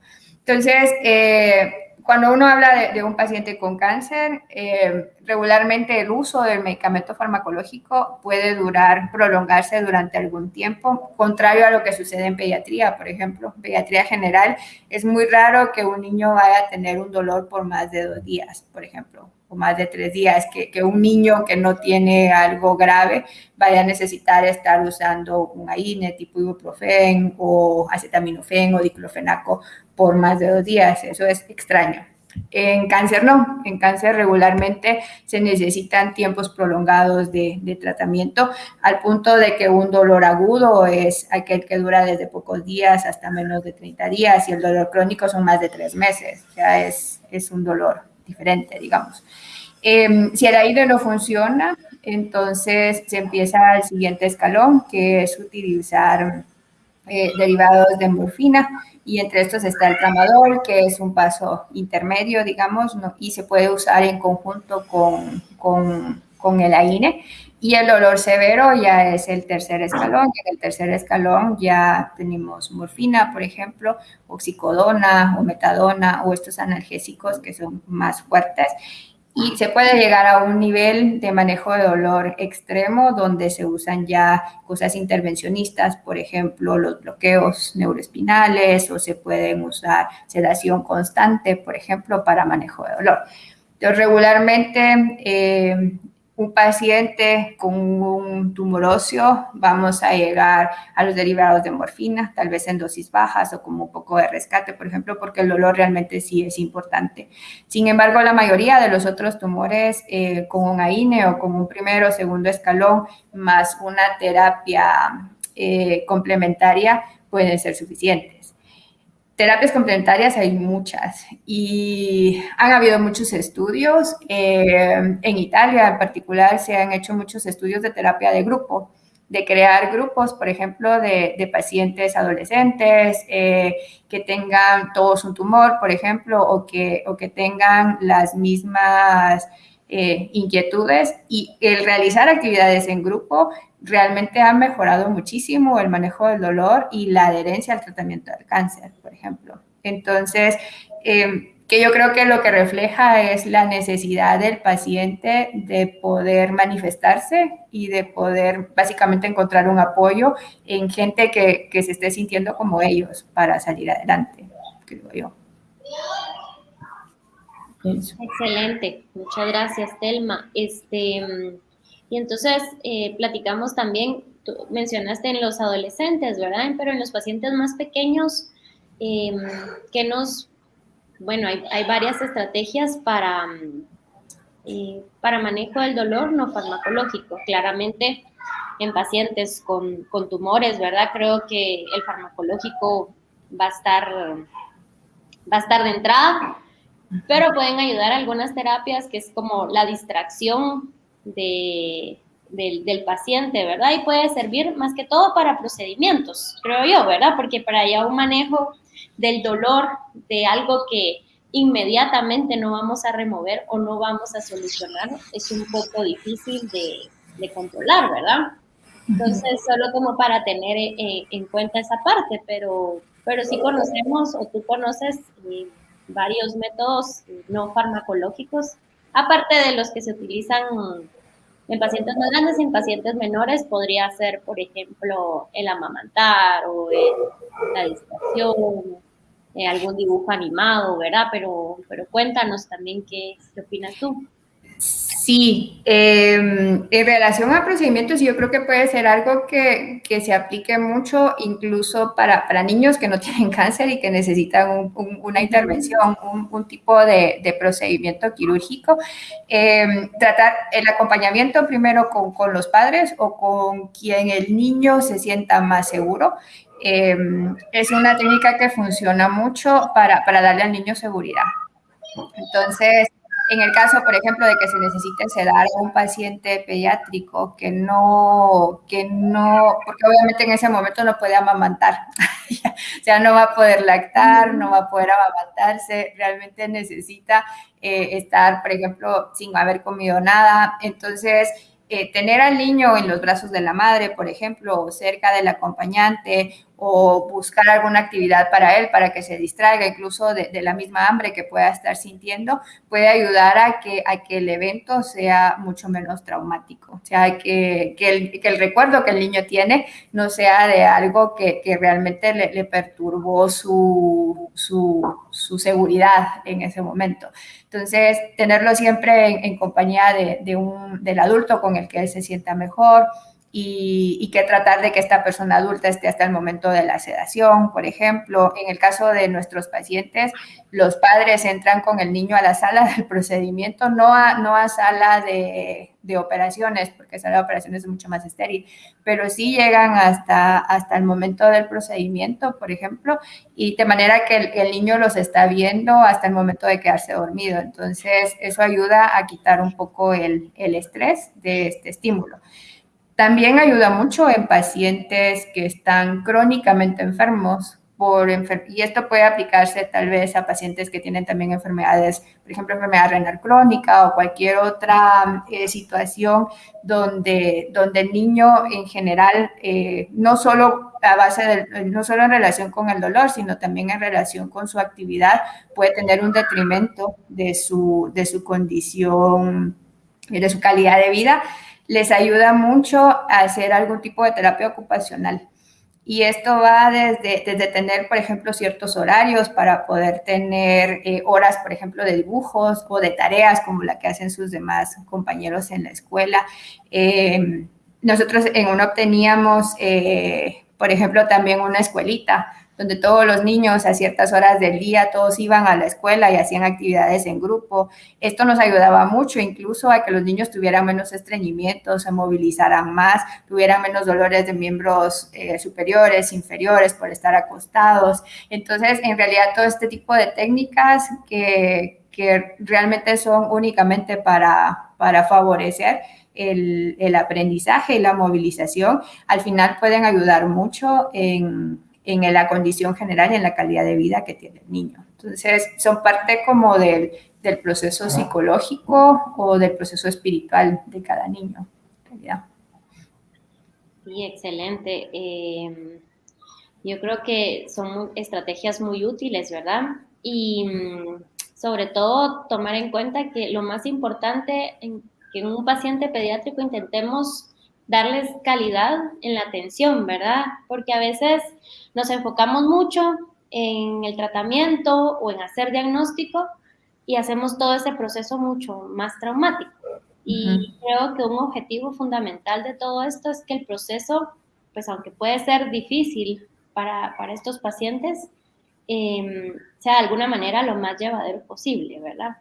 Entonces, eh, cuando uno habla de, un paciente con cáncer, eh, regularmente el uso del medicamento farmacológico puede durar, prolongarse durante algún tiempo, contrario a lo que sucede en pediatría, por ejemplo. En pediatría general es muy raro que un niño vaya a tener un dolor por más de dos días, por ejemplo, o más de tres días, que, que un niño que no tiene algo grave vaya a necesitar estar usando un AINE tipo ibuprofen o acetaminofén o diclofenaco por más de dos días. Eso es extraño. En cáncer no, en cáncer regularmente se necesitan tiempos prolongados de, de, tratamiento al punto de que un dolor agudo es aquel que dura desde pocos días hasta menos de 30 días y el dolor crónico son más de tres meses, ya es, es un dolor diferente, digamos. Eh, si el aire no funciona, entonces se empieza el siguiente escalón, que es utilizar eh, derivados de morfina y entre estos está el tramadol, que es un paso intermedio, digamos, y se puede usar en conjunto con, con, con el AINE. Y el dolor severo ya es el tercer escalón. Y en el tercer escalón ya tenemos morfina, por ejemplo, oxicodona o metadona o estos analgésicos que son más fuertes y se puede llegar a un nivel de manejo de dolor extremo donde se usan ya cosas intervencionistas, por ejemplo, los bloqueos neuroespinales o se pueden usar sedación constante, por ejemplo, para manejo de dolor. Entonces, regularmente eh, un paciente con un tumor óseo, vamos a llegar a los derivados de morfina, tal vez en dosis bajas o como un poco de rescate, por ejemplo, porque el dolor realmente sí es importante. Sin embargo, la mayoría de los otros tumores eh, con un AINE o con un primero o segundo escalón más una terapia eh, complementaria pueden ser suficientes. Terapias complementarias hay muchas y han habido muchos estudios. Eh, en Italia en particular se han hecho muchos estudios de terapia de grupo, de crear grupos, por ejemplo, de, pacientes adolescentes eh, que tengan todos un tumor, por ejemplo, o que, o que tengan las mismas eh, inquietudes y el realizar actividades en grupo realmente ha mejorado muchísimo el manejo del dolor y la adherencia al tratamiento del cáncer, por ejemplo. Entonces, em, que yo creo que lo que refleja es la necesidad del paciente de poder manifestarse y de poder básicamente encontrar un apoyo en gente que, se esté sintiendo como ellos para salir adelante, creo yo. Excelente, muchas gracias, Telma. Este, y entonces eh, platicamos también, tú mencionaste en los adolescentes, ¿verdad? Pero en los pacientes más pequeños, em, que nos, bueno, hay, hay, varias estrategias para, eh, para manejo del dolor no farmacológico. Claramente, en pacientes con, con tumores, ¿verdad? Creo que el farmacológico va a estar, va a estar de entrada pero pueden ayudar algunas terapias que es como la distracción de, del, paciente, ¿verdad? Y puede servir más que todo para procedimientos, creo yo, ¿verdad? Porque para ya un manejo del dolor de algo que inmediatamente no vamos a remover o no vamos a solucionar, es un poco difícil de, de controlar, ¿verdad? Entonces, solo como para tener eh, en cuenta esa parte, pero, pero sí conocemos o tú conoces eh, varios métodos no farmacológicos, aparte de los que se utilizan en pacientes más grandes y en pacientes menores, podría ser, por ejemplo, el amamantar o la distracción, eh, algún dibujo animado, ¿verdad? Pero, pero cuéntanos también qué, qué opinas tú. Sí, em, en relación a procedimientos, yo creo que puede ser algo que, que se aplique mucho incluso para, para, niños que no tienen cáncer y que necesitan una intervención, un, tipo de, de, procedimiento quirúrgico. Eh, tratar el acompañamiento primero con, con, los padres o con quien el niño se sienta más seguro. Em, es una técnica que funciona mucho para, para darle al niño seguridad. Entonces, en el caso, por ejemplo, de que se necesite sedar a un paciente pediátrico que no, que no, porque obviamente en ese momento no puede amamantar, o sea, no va a poder lactar, no va a poder amamantarse, realmente necesita eh, estar, por ejemplo, sin haber comido nada. Entonces, eh, tener al niño en los brazos de la madre, por ejemplo, o cerca del acompañante, o buscar alguna actividad para él, para que se distraiga, incluso de, la misma hambre que pueda estar sintiendo, puede ayudar a que, a que el evento sea mucho menos traumático. O sea, que, que, el, que el recuerdo que el niño tiene no sea de algo que, que realmente le, le perturbó su, su, su, seguridad en ese momento. Entonces, tenerlo siempre en, en compañía de, de un, del adulto con el que él se sienta mejor, y, que tratar de que esta persona adulta esté hasta el momento de la sedación, por ejemplo. En el caso de nuestros pacientes, los padres entran con el niño a la sala del procedimiento, no a, no a sala de, de operaciones, porque sala de operaciones es mucho más estéril, pero sí llegan hasta, hasta el momento del procedimiento, por ejemplo, y de manera que el, el niño los está viendo hasta el momento de quedarse dormido. Entonces, eso ayuda a quitar un poco el, el estrés de este estímulo. También ayuda mucho en pacientes que están crónicamente enfermos y esto puede aplicarse tal vez a pacientes que tienen también enfermedades, por ejemplo, enfermedad renal crónica o cualquier otra eh, situación donde, donde el niño en general, eh, no solo a base no solo en relación con el dolor, sino también en relación con su actividad, puede tener un detrimento de su, de su condición, de su calidad de vida les ayuda mucho a hacer algún tipo de terapia ocupacional. Y esto va desde, desde tener, por ejemplo, ciertos horarios para poder tener eh, horas, por ejemplo, de dibujos o de tareas como la que hacen sus demás compañeros en la escuela. Eh, nosotros en UNOP teníamos, eh, por ejemplo, también una escuelita donde todos los niños a ciertas horas del día, todos iban a la escuela y hacían actividades en grupo. Esto nos ayudaba mucho incluso a que los niños tuvieran menos estreñimientos, se movilizaran más, tuvieran menos dolores de miembros eh, superiores, inferiores por estar acostados. Entonces, en realidad, todo este tipo de técnicas que, que realmente son únicamente para, para favorecer el, el aprendizaje y la movilización, al final pueden ayudar mucho en en la condición general y en la calidad de vida que tiene el niño. Entonces, son parte como del, del proceso psicológico o del proceso espiritual de cada niño. Sí, excelente. Eh, yo creo que son estrategias muy útiles, ¿verdad? Y mm, sobre todo tomar en cuenta que lo más importante en que en un paciente pediátrico intentemos darles calidad en la atención, ¿verdad? Porque a veces nos enfocamos mucho en el tratamiento o en hacer diagnóstico y hacemos todo ese proceso mucho más traumático. Y creo que un objetivo fundamental de todo esto es que el proceso, pues aunque puede ser difícil para, estos pacientes, em, sea de alguna manera lo más llevadero posible, ¿verdad?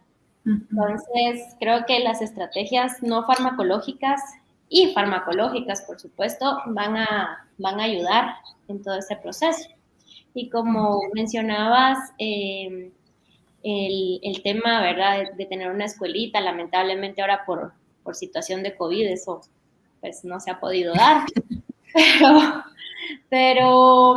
Entonces, creo que las estrategias no farmacológicas y farmacológicas, por supuesto, van a, van a ayudar en todo ese proceso. Y como mencionabas, em, el, el, tema, ¿verdad?, de, tener una escuelita, lamentablemente ahora por, por situación de COVID, eso pues no se ha podido dar. pero, pero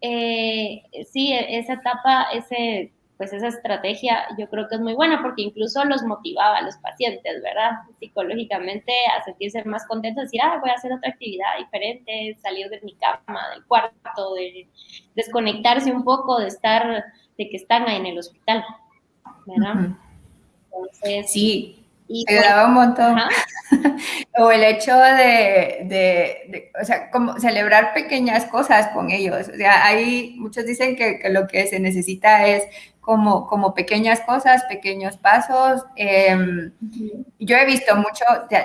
eh, sí, esa etapa, ese pues esa estrategia yo creo que es muy buena porque incluso los motivaba a los pacientes, ¿verdad? Psicológicamente a sentirse más contentos, decir, ah, voy a hacer otra actividad diferente, salir de mi cama, del cuarto, de desconectarse un poco, de estar, de que están ahí en el hospital, ¿verdad? Entonces, sí, y ayudaba un montón. o el hecho de, de, o sea, como celebrar pequeñas cosas con ellos. O sea, hay, muchos dicen que, que lo que se necesita es como, como pequeñas cosas, pequeños pasos. Em, yo he visto mucho,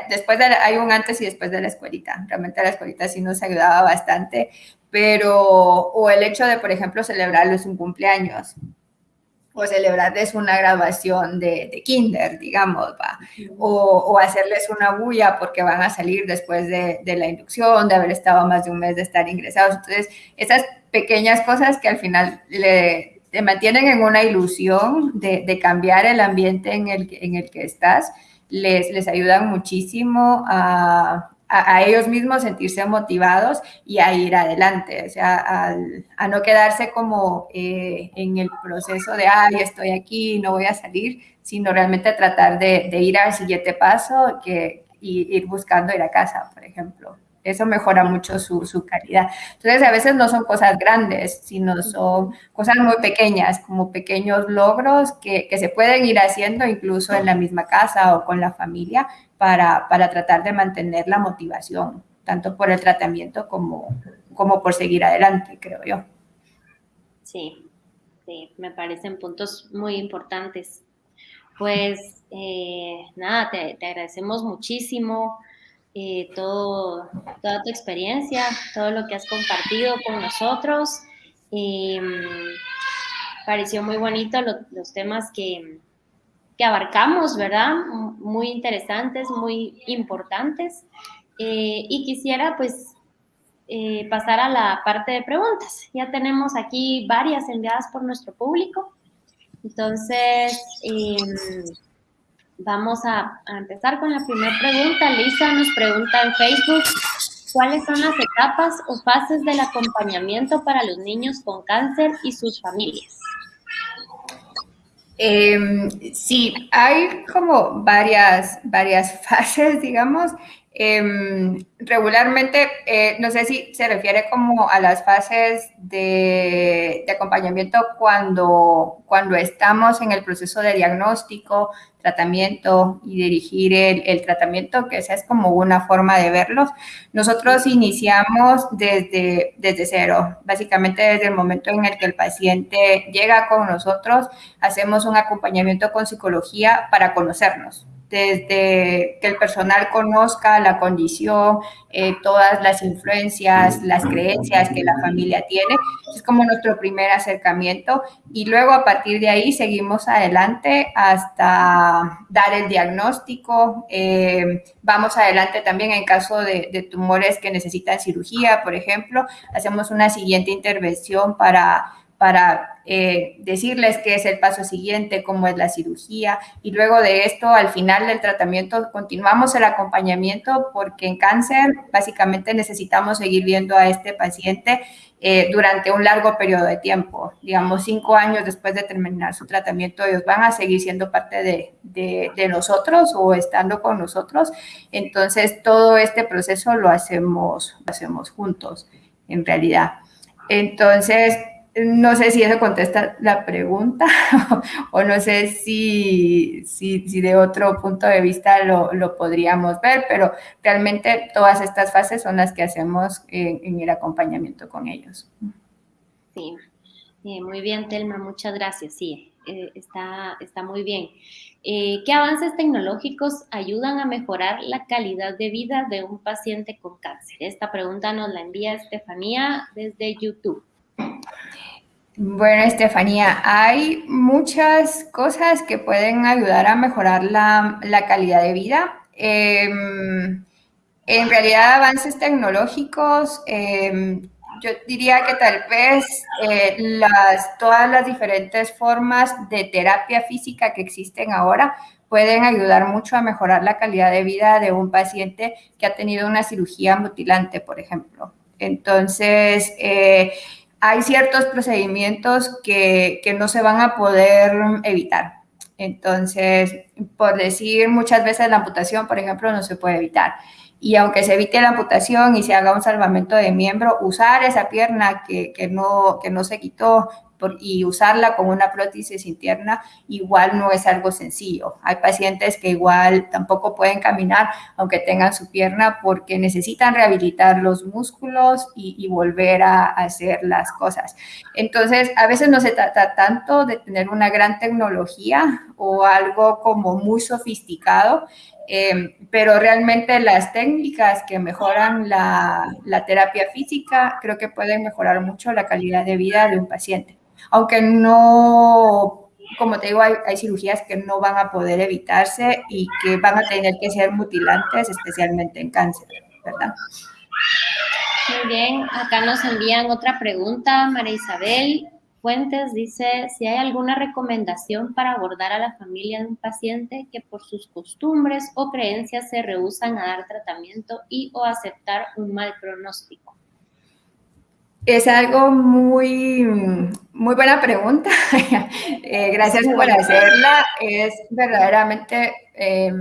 después de, hay un antes y después de la escuelita. Realmente la escuelita sí nos ayudaba bastante, pero, o el hecho de, por ejemplo, celebrarles un cumpleaños o celebrarles una graduación de, de kinder, digamos, ¿va? O, o, hacerles una bulla porque van a salir después de, de, la inducción, de haber estado más de un mes de estar ingresados. Entonces, esas pequeñas cosas que al final le, te mantienen en una ilusión de, de, cambiar el ambiente en el, en el que estás, les, les ayudan muchísimo a, a, ellos mismos sentirse motivados y a ir adelante, o sea, a, no quedarse como eh, en el proceso de, ay, estoy aquí, no voy a salir, sino realmente tratar de, ir al siguiente paso que, y ir buscando ir a casa, por ejemplo. Eso mejora mucho su, su, calidad. Entonces, a veces no son cosas grandes, sino son cosas muy pequeñas, como pequeños logros que, que se pueden ir haciendo incluso en la misma casa o con la familia para, para tratar de mantener la motivación, tanto por el tratamiento como, como por seguir adelante, creo yo. Sí, sí, me parecen puntos muy importantes. Pues eh, nada, te, te, agradecemos muchísimo eh, todo, toda tu experiencia, todo lo que has compartido con nosotros. Eh, pareció muy bonito lo, los temas que, que, abarcamos, ¿verdad? Muy interesantes, muy importantes. Eh, y quisiera pues eh, pasar a la parte de preguntas. Ya tenemos aquí varias enviadas por nuestro público. Entonces, em, Vamos a, empezar con la primera pregunta. Lisa nos pregunta en Facebook, ¿cuáles son las etapas o fases del acompañamiento para los niños con cáncer y sus familias? Em, sí, hay como varias, varias fases, digamos. Em, regularmente, eh, no sé si se refiere como a las fases de, acompañamiento cuando, cuando estamos en el proceso de diagnóstico, tratamiento y dirigir el, tratamiento, que esa es como una forma de verlos. Nosotros iniciamos desde, desde cero, básicamente desde el momento en el que el paciente llega con nosotros, hacemos un acompañamiento con psicología para conocernos, desde que el personal conozca la condición, eh, todas las influencias, las creencias que la familia tiene. Es como nuestro primer acercamiento y luego a partir de ahí seguimos adelante hasta dar el diagnóstico. Eh, vamos adelante también en caso de, de tumores que necesitan cirugía, por ejemplo. Hacemos una siguiente intervención para para eh, decirles qué es el paso siguiente, cómo es la cirugía. Y luego de esto, al final del tratamiento, continuamos el acompañamiento porque en cáncer básicamente necesitamos seguir viendo a este paciente eh, durante un largo periodo de tiempo. Digamos, cinco años después de terminar su tratamiento, ellos van a seguir siendo parte de, de, de nosotros o estando con nosotros. Entonces, todo este proceso lo hacemos, lo hacemos juntos, en realidad. Entonces, no sé si eso contesta la pregunta o no sé si, si, de otro punto de vista lo, lo, podríamos ver, pero realmente todas estas fases son las que hacemos en, en el acompañamiento con ellos. Sí, eh, muy bien, Telma, muchas gracias. Sí, eh, está, está muy bien. Eh, ¿Qué avances tecnológicos ayudan a mejorar la calidad de vida de un paciente con cáncer? Esta pregunta nos la envía Estefanía desde YouTube. Bueno, Estefanía, hay muchas cosas que pueden ayudar a mejorar la, la calidad de vida. Eh, en realidad, avances tecnológicos, eh, yo diría que tal vez eh, las, todas las diferentes formas de terapia física que existen ahora pueden ayudar mucho a mejorar la calidad de vida de un paciente que ha tenido una cirugía mutilante, por ejemplo. Entonces, eh, hay ciertos procedimientos que, que, no se van a poder evitar. Entonces, por decir muchas veces la amputación, por ejemplo, no se puede evitar. Y aunque se evite la amputación y se haga un salvamento de miembro, usar esa pierna que, que no, que no se quitó y usarla como una prótesis interna igual no es algo sencillo. Hay pacientes que igual tampoco pueden caminar aunque tengan su pierna porque necesitan rehabilitar los músculos y, volver a, hacer las cosas. Entonces, a veces no se trata tanto de tener una gran tecnología o algo como muy sofisticado, eh, pero realmente las técnicas que mejoran la, terapia física creo que pueden mejorar mucho la calidad de vida de un paciente aunque no, como te digo, hay, cirugías que no van a poder evitarse y que van a tener que ser mutilantes, especialmente en cáncer, ¿verdad? Muy bien, acá nos envían otra pregunta, María Isabel Fuentes dice si hay alguna recomendación para abordar a la familia de un paciente que por sus costumbres o creencias se rehusan a dar tratamiento y o aceptar un mal pronóstico. Es algo muy, muy buena pregunta. eh, gracias por hacerla. Es verdaderamente eh,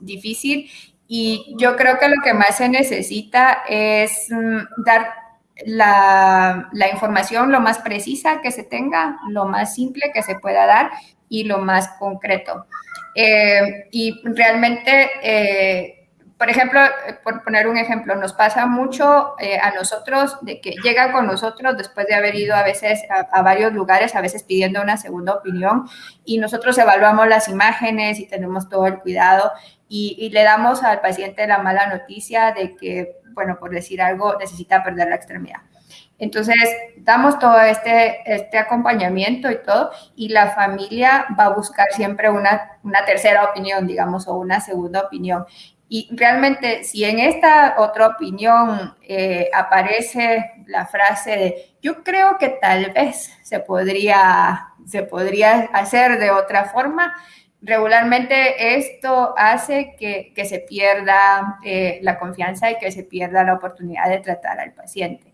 difícil Y yo creo que lo que más se necesita es mm, dar la, información lo más precisa que se tenga, lo más simple que se pueda dar y lo más concreto. Eh, y realmente, eh, por ejemplo, por poner un ejemplo, nos pasa mucho eh, a nosotros de que llega con nosotros después de haber ido a veces a, varios lugares, a veces pidiendo una segunda opinión, y nosotros evaluamos las imágenes y tenemos todo el cuidado y, le damos al paciente la mala noticia de que, bueno, por decir algo, necesita perder la extremidad. Entonces, damos todo este, este acompañamiento y todo, y la familia va a buscar siempre una, una tercera opinión, digamos, o una segunda opinión. Y realmente, si en esta otra opinión eh, aparece la frase de, yo creo que tal vez se podría, se podría hacer de otra forma, regularmente esto hace que, que se pierda eh, la confianza y que se pierda la oportunidad de tratar al paciente.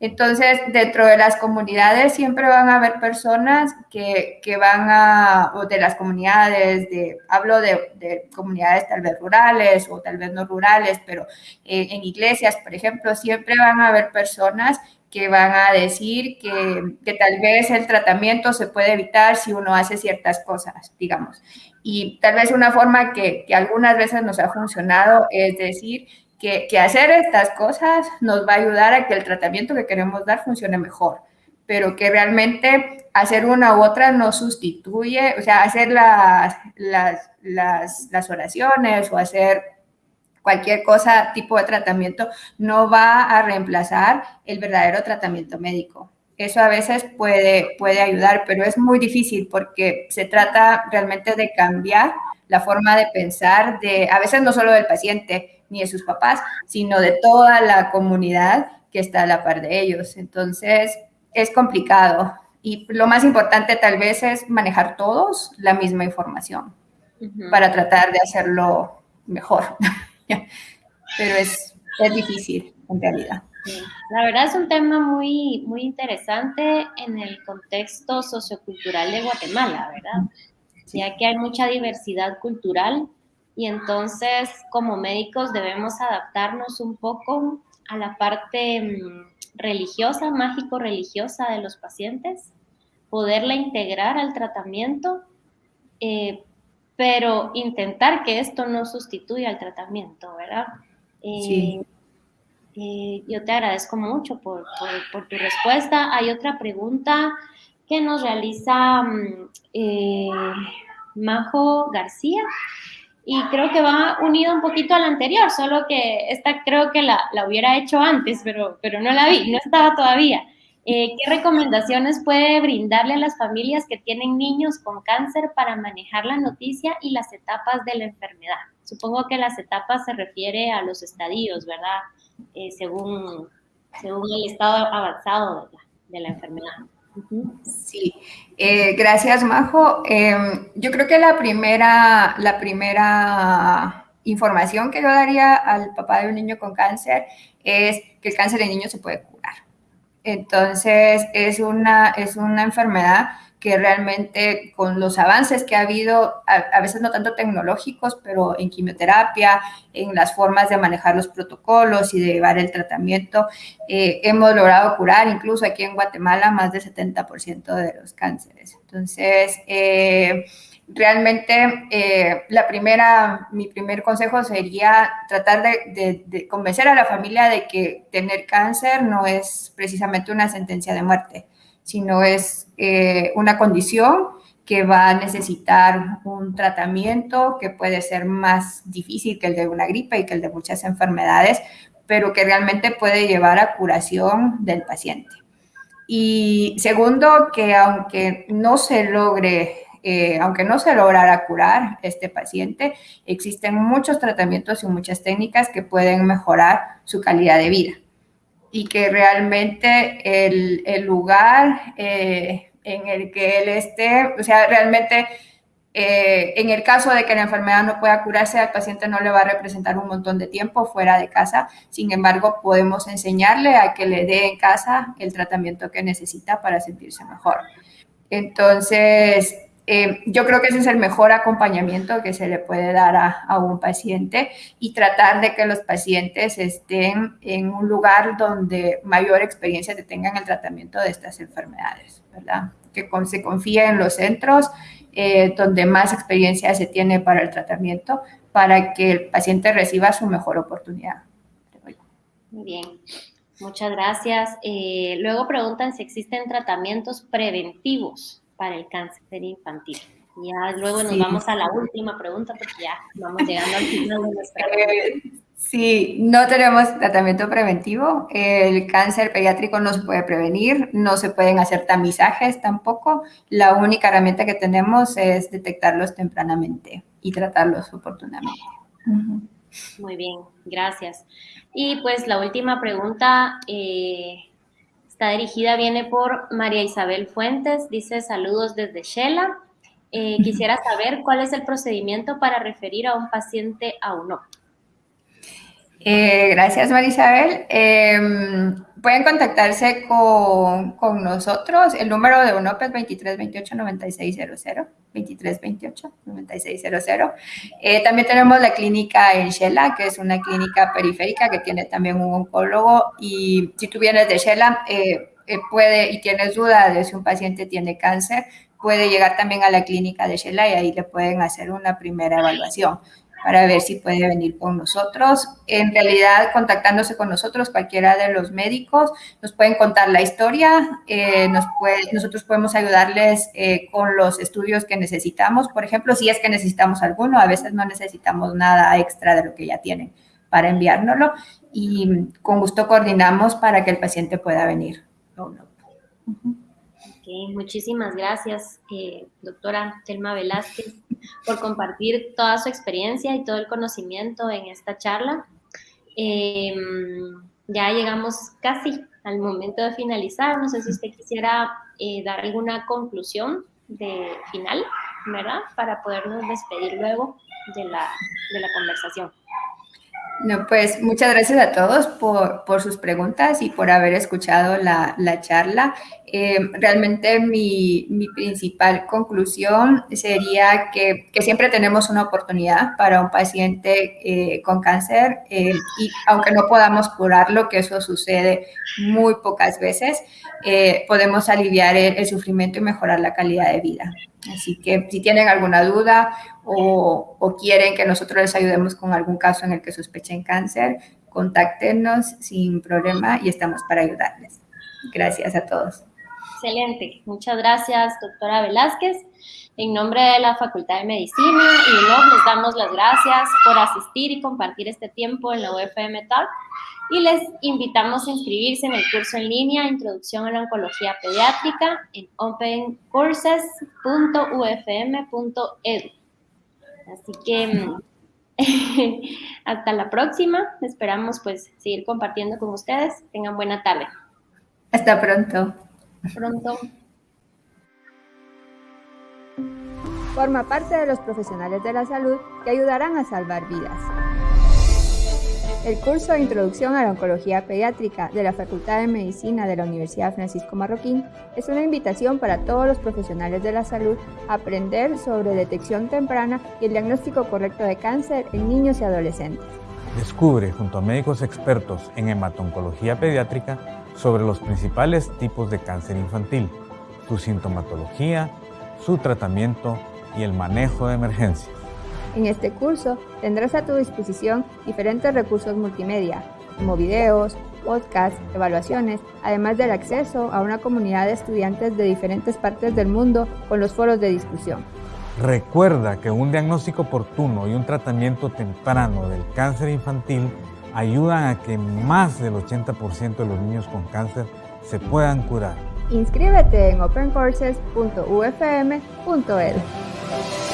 Entonces, dentro de las comunidades siempre van a haber personas que, que van a, o de las comunidades, de, hablo de, de, comunidades tal vez rurales o tal vez no rurales, pero eh, en iglesias, por ejemplo, siempre van a haber personas que van a decir que, que, tal vez el tratamiento se puede evitar si uno hace ciertas cosas, digamos. Y tal vez una forma que, que algunas veces nos ha funcionado es decir que, hacer estas cosas nos va a ayudar a que el tratamiento que queremos dar funcione mejor, pero que realmente hacer una u otra no sustituye, o sea, hacer las, las, las, las oraciones o hacer cualquier cosa, tipo de tratamiento, no va a reemplazar el verdadero tratamiento médico. Eso a veces puede, puede ayudar, pero es muy difícil porque se trata realmente de cambiar la forma de pensar de, a veces no solo del paciente ni de sus papás, sino de toda la comunidad que está a la par de ellos. Entonces, es complicado. Y lo más importante tal vez es manejar todos la misma información para tratar de hacerlo mejor. Pero es, es difícil en realidad. La verdad es un tema muy, muy interesante en el contexto sociocultural de Guatemala, ¿verdad? Ya que hay mucha diversidad cultural y entonces como médicos debemos adaptarnos un poco a la parte mm, religiosa, mágico-religiosa de los pacientes, poderla integrar al tratamiento, eh, pero intentar que esto no sustituya al tratamiento, ¿verdad? sí. Eh, eh, yo te agradezco mucho por, tu respuesta. Hay otra pregunta que nos realiza mm, eh, Majo García y creo que va unido un poquito a la anterior, solo que esta creo que la, hubiera hecho antes, pero, pero no la vi, no estaba todavía. Eh, ¿Qué recomendaciones puede brindarle a las familias que tienen niños con cáncer para manejar la noticia y las etapas de la enfermedad? Supongo que las etapas se refiere a los estadios, ¿verdad? Eh, según, según el estado avanzado de la, enfermedad. Sí, eh, gracias Majo. Em, yo creo que la primera, la primera información que yo daría al papá de un niño con cáncer es que el cáncer de niño se puede curar. Entonces, es una, es una enfermedad que realmente con los avances que ha habido, a, veces no tanto tecnológicos, pero en quimioterapia, en las formas de manejar los protocolos y de llevar el tratamiento, eh, hemos logrado curar incluso aquí en Guatemala más del 70% de los cánceres. Entonces, eh, realmente eh, la primera, mi primer consejo sería tratar de, de, convencer a la familia de que tener cáncer no es precisamente una sentencia de muerte sino es eh, una condición que va a necesitar un tratamiento que puede ser más difícil que el de una gripe y que el de muchas enfermedades, pero que realmente puede llevar a curación del paciente. Y segundo, que aunque no se logre, eh, aunque no se lograra curar este paciente, existen muchos tratamientos y muchas técnicas que pueden mejorar su calidad de vida y que realmente el, el lugar eh, en el que él esté, o sea, realmente eh, en el caso de que la enfermedad no pueda curarse, al paciente no le va a representar un montón de tiempo fuera de casa. Sin embargo, podemos enseñarle a que le dé en casa el tratamiento que necesita para sentirse mejor. Entonces, eh, yo creo que ese es el mejor acompañamiento que se le puede dar a, un paciente y tratar de que los pacientes estén en un lugar donde mayor experiencia se tenga en el tratamiento de estas enfermedades, ¿verdad? Que se confíe en los centros eh, donde más experiencia se tiene para el tratamiento para que el paciente reciba su mejor oportunidad. Bien, muchas gracias. Eh, luego preguntan si existen tratamientos preventivos para el cáncer infantil. Ya luego nos vamos a la última pregunta porque ya vamos llegando al final de nuestra eh, Sí, no tenemos tratamiento preventivo. El cáncer pediátrico no se puede prevenir, no se pueden hacer tamizajes tampoco. La única herramienta que tenemos es detectarlos tempranamente y tratarlos oportunamente. Muy bien, gracias. Y pues la última pregunta eh, Está dirigida, viene por María Isabel Fuentes, dice saludos desde Shela. Eh, quisiera saber cuál es el procedimiento para referir a un paciente a UNOP. Eh, gracias, María Isabel. Em, pueden contactarse con, con, nosotros. El número de UNOP es 2328-9600. 2328-9600. Eh, también tenemos la clínica en Shela, que es una clínica periférica que tiene también un oncólogo. Y si tú vienes de Shela, eh, eh, puede y tienes duda de si un paciente tiene cáncer, puede llegar también a la clínica de Shela y ahí le pueden hacer una primera evaluación para ver si puede venir con nosotros. En realidad, contactándose con nosotros, cualquiera de los médicos, nos pueden contar la historia, eh, nosotros podemos ayudarles eh, con los estudios que necesitamos, por ejemplo, si es que necesitamos alguno, a veces no necesitamos nada extra de lo que ya tienen para enviárnoslo y con gusto coordinamos para que el paciente pueda venir. Muchísimas gracias, eh, doctora Telma Velázquez por compartir toda su experiencia y todo el conocimiento en esta charla. Em, ya llegamos casi al momento de finalizar. No sé si usted quisiera eh, dar alguna conclusión de final, ¿verdad? Para podernos despedir luego de la conversación. No, pues muchas gracias a todos por, por sus preguntas y por haber escuchado la, la charla. Eh, realmente mi, mi, principal conclusión sería que, que, siempre tenemos una oportunidad para un paciente eh, con cáncer eh, y aunque no podamos curarlo, que eso sucede muy pocas veces, podemos aliviar el, el sufrimiento y mejorar la calidad de vida. Así que si tienen alguna duda o, quieren que nosotros les ayudemos con algún caso en el que sospechen cáncer, contáctenos sin problema y estamos para ayudarles. Gracias a todos. Excelente. Muchas gracias, doctora Velázquez. En nombre de la Facultad de Medicina y UNOP les damos las gracias por asistir y compartir este tiempo en la UFM Talk y les invitamos a inscribirse en el curso en línea Introducción a la Oncología Pediátrica en opencourses.ufm.edu. Así que hasta la próxima. Esperamos pues seguir compartiendo con ustedes. Tengan buena tarde. Hasta pronto. Pronto. Forma parte de los profesionales de la salud que ayudarán a salvar vidas. El curso de Introducción a la Oncología Pediátrica de la Facultad de Medicina de la Universidad Francisco Marroquín es una invitación para todos los profesionales de la salud a aprender sobre detección temprana y el diagnóstico correcto de cáncer en niños y adolescentes. Descubre junto a médicos expertos en hematoncología pediátrica sobre los principales tipos de cáncer infantil, su sintomatología, su tratamiento y el manejo de emergencias. En este curso tendrás a tu disposición diferentes recursos multimedia, como videos, podcasts, evaluaciones, además del acceso a una comunidad de estudiantes de diferentes partes del mundo con los foros de discusión. Recuerda que un diagnóstico oportuno y un tratamiento temprano del cáncer infantil ayudan a que más del 80% de los niños con cáncer se puedan curar. Inscríbete en opencourses.ufm.edu.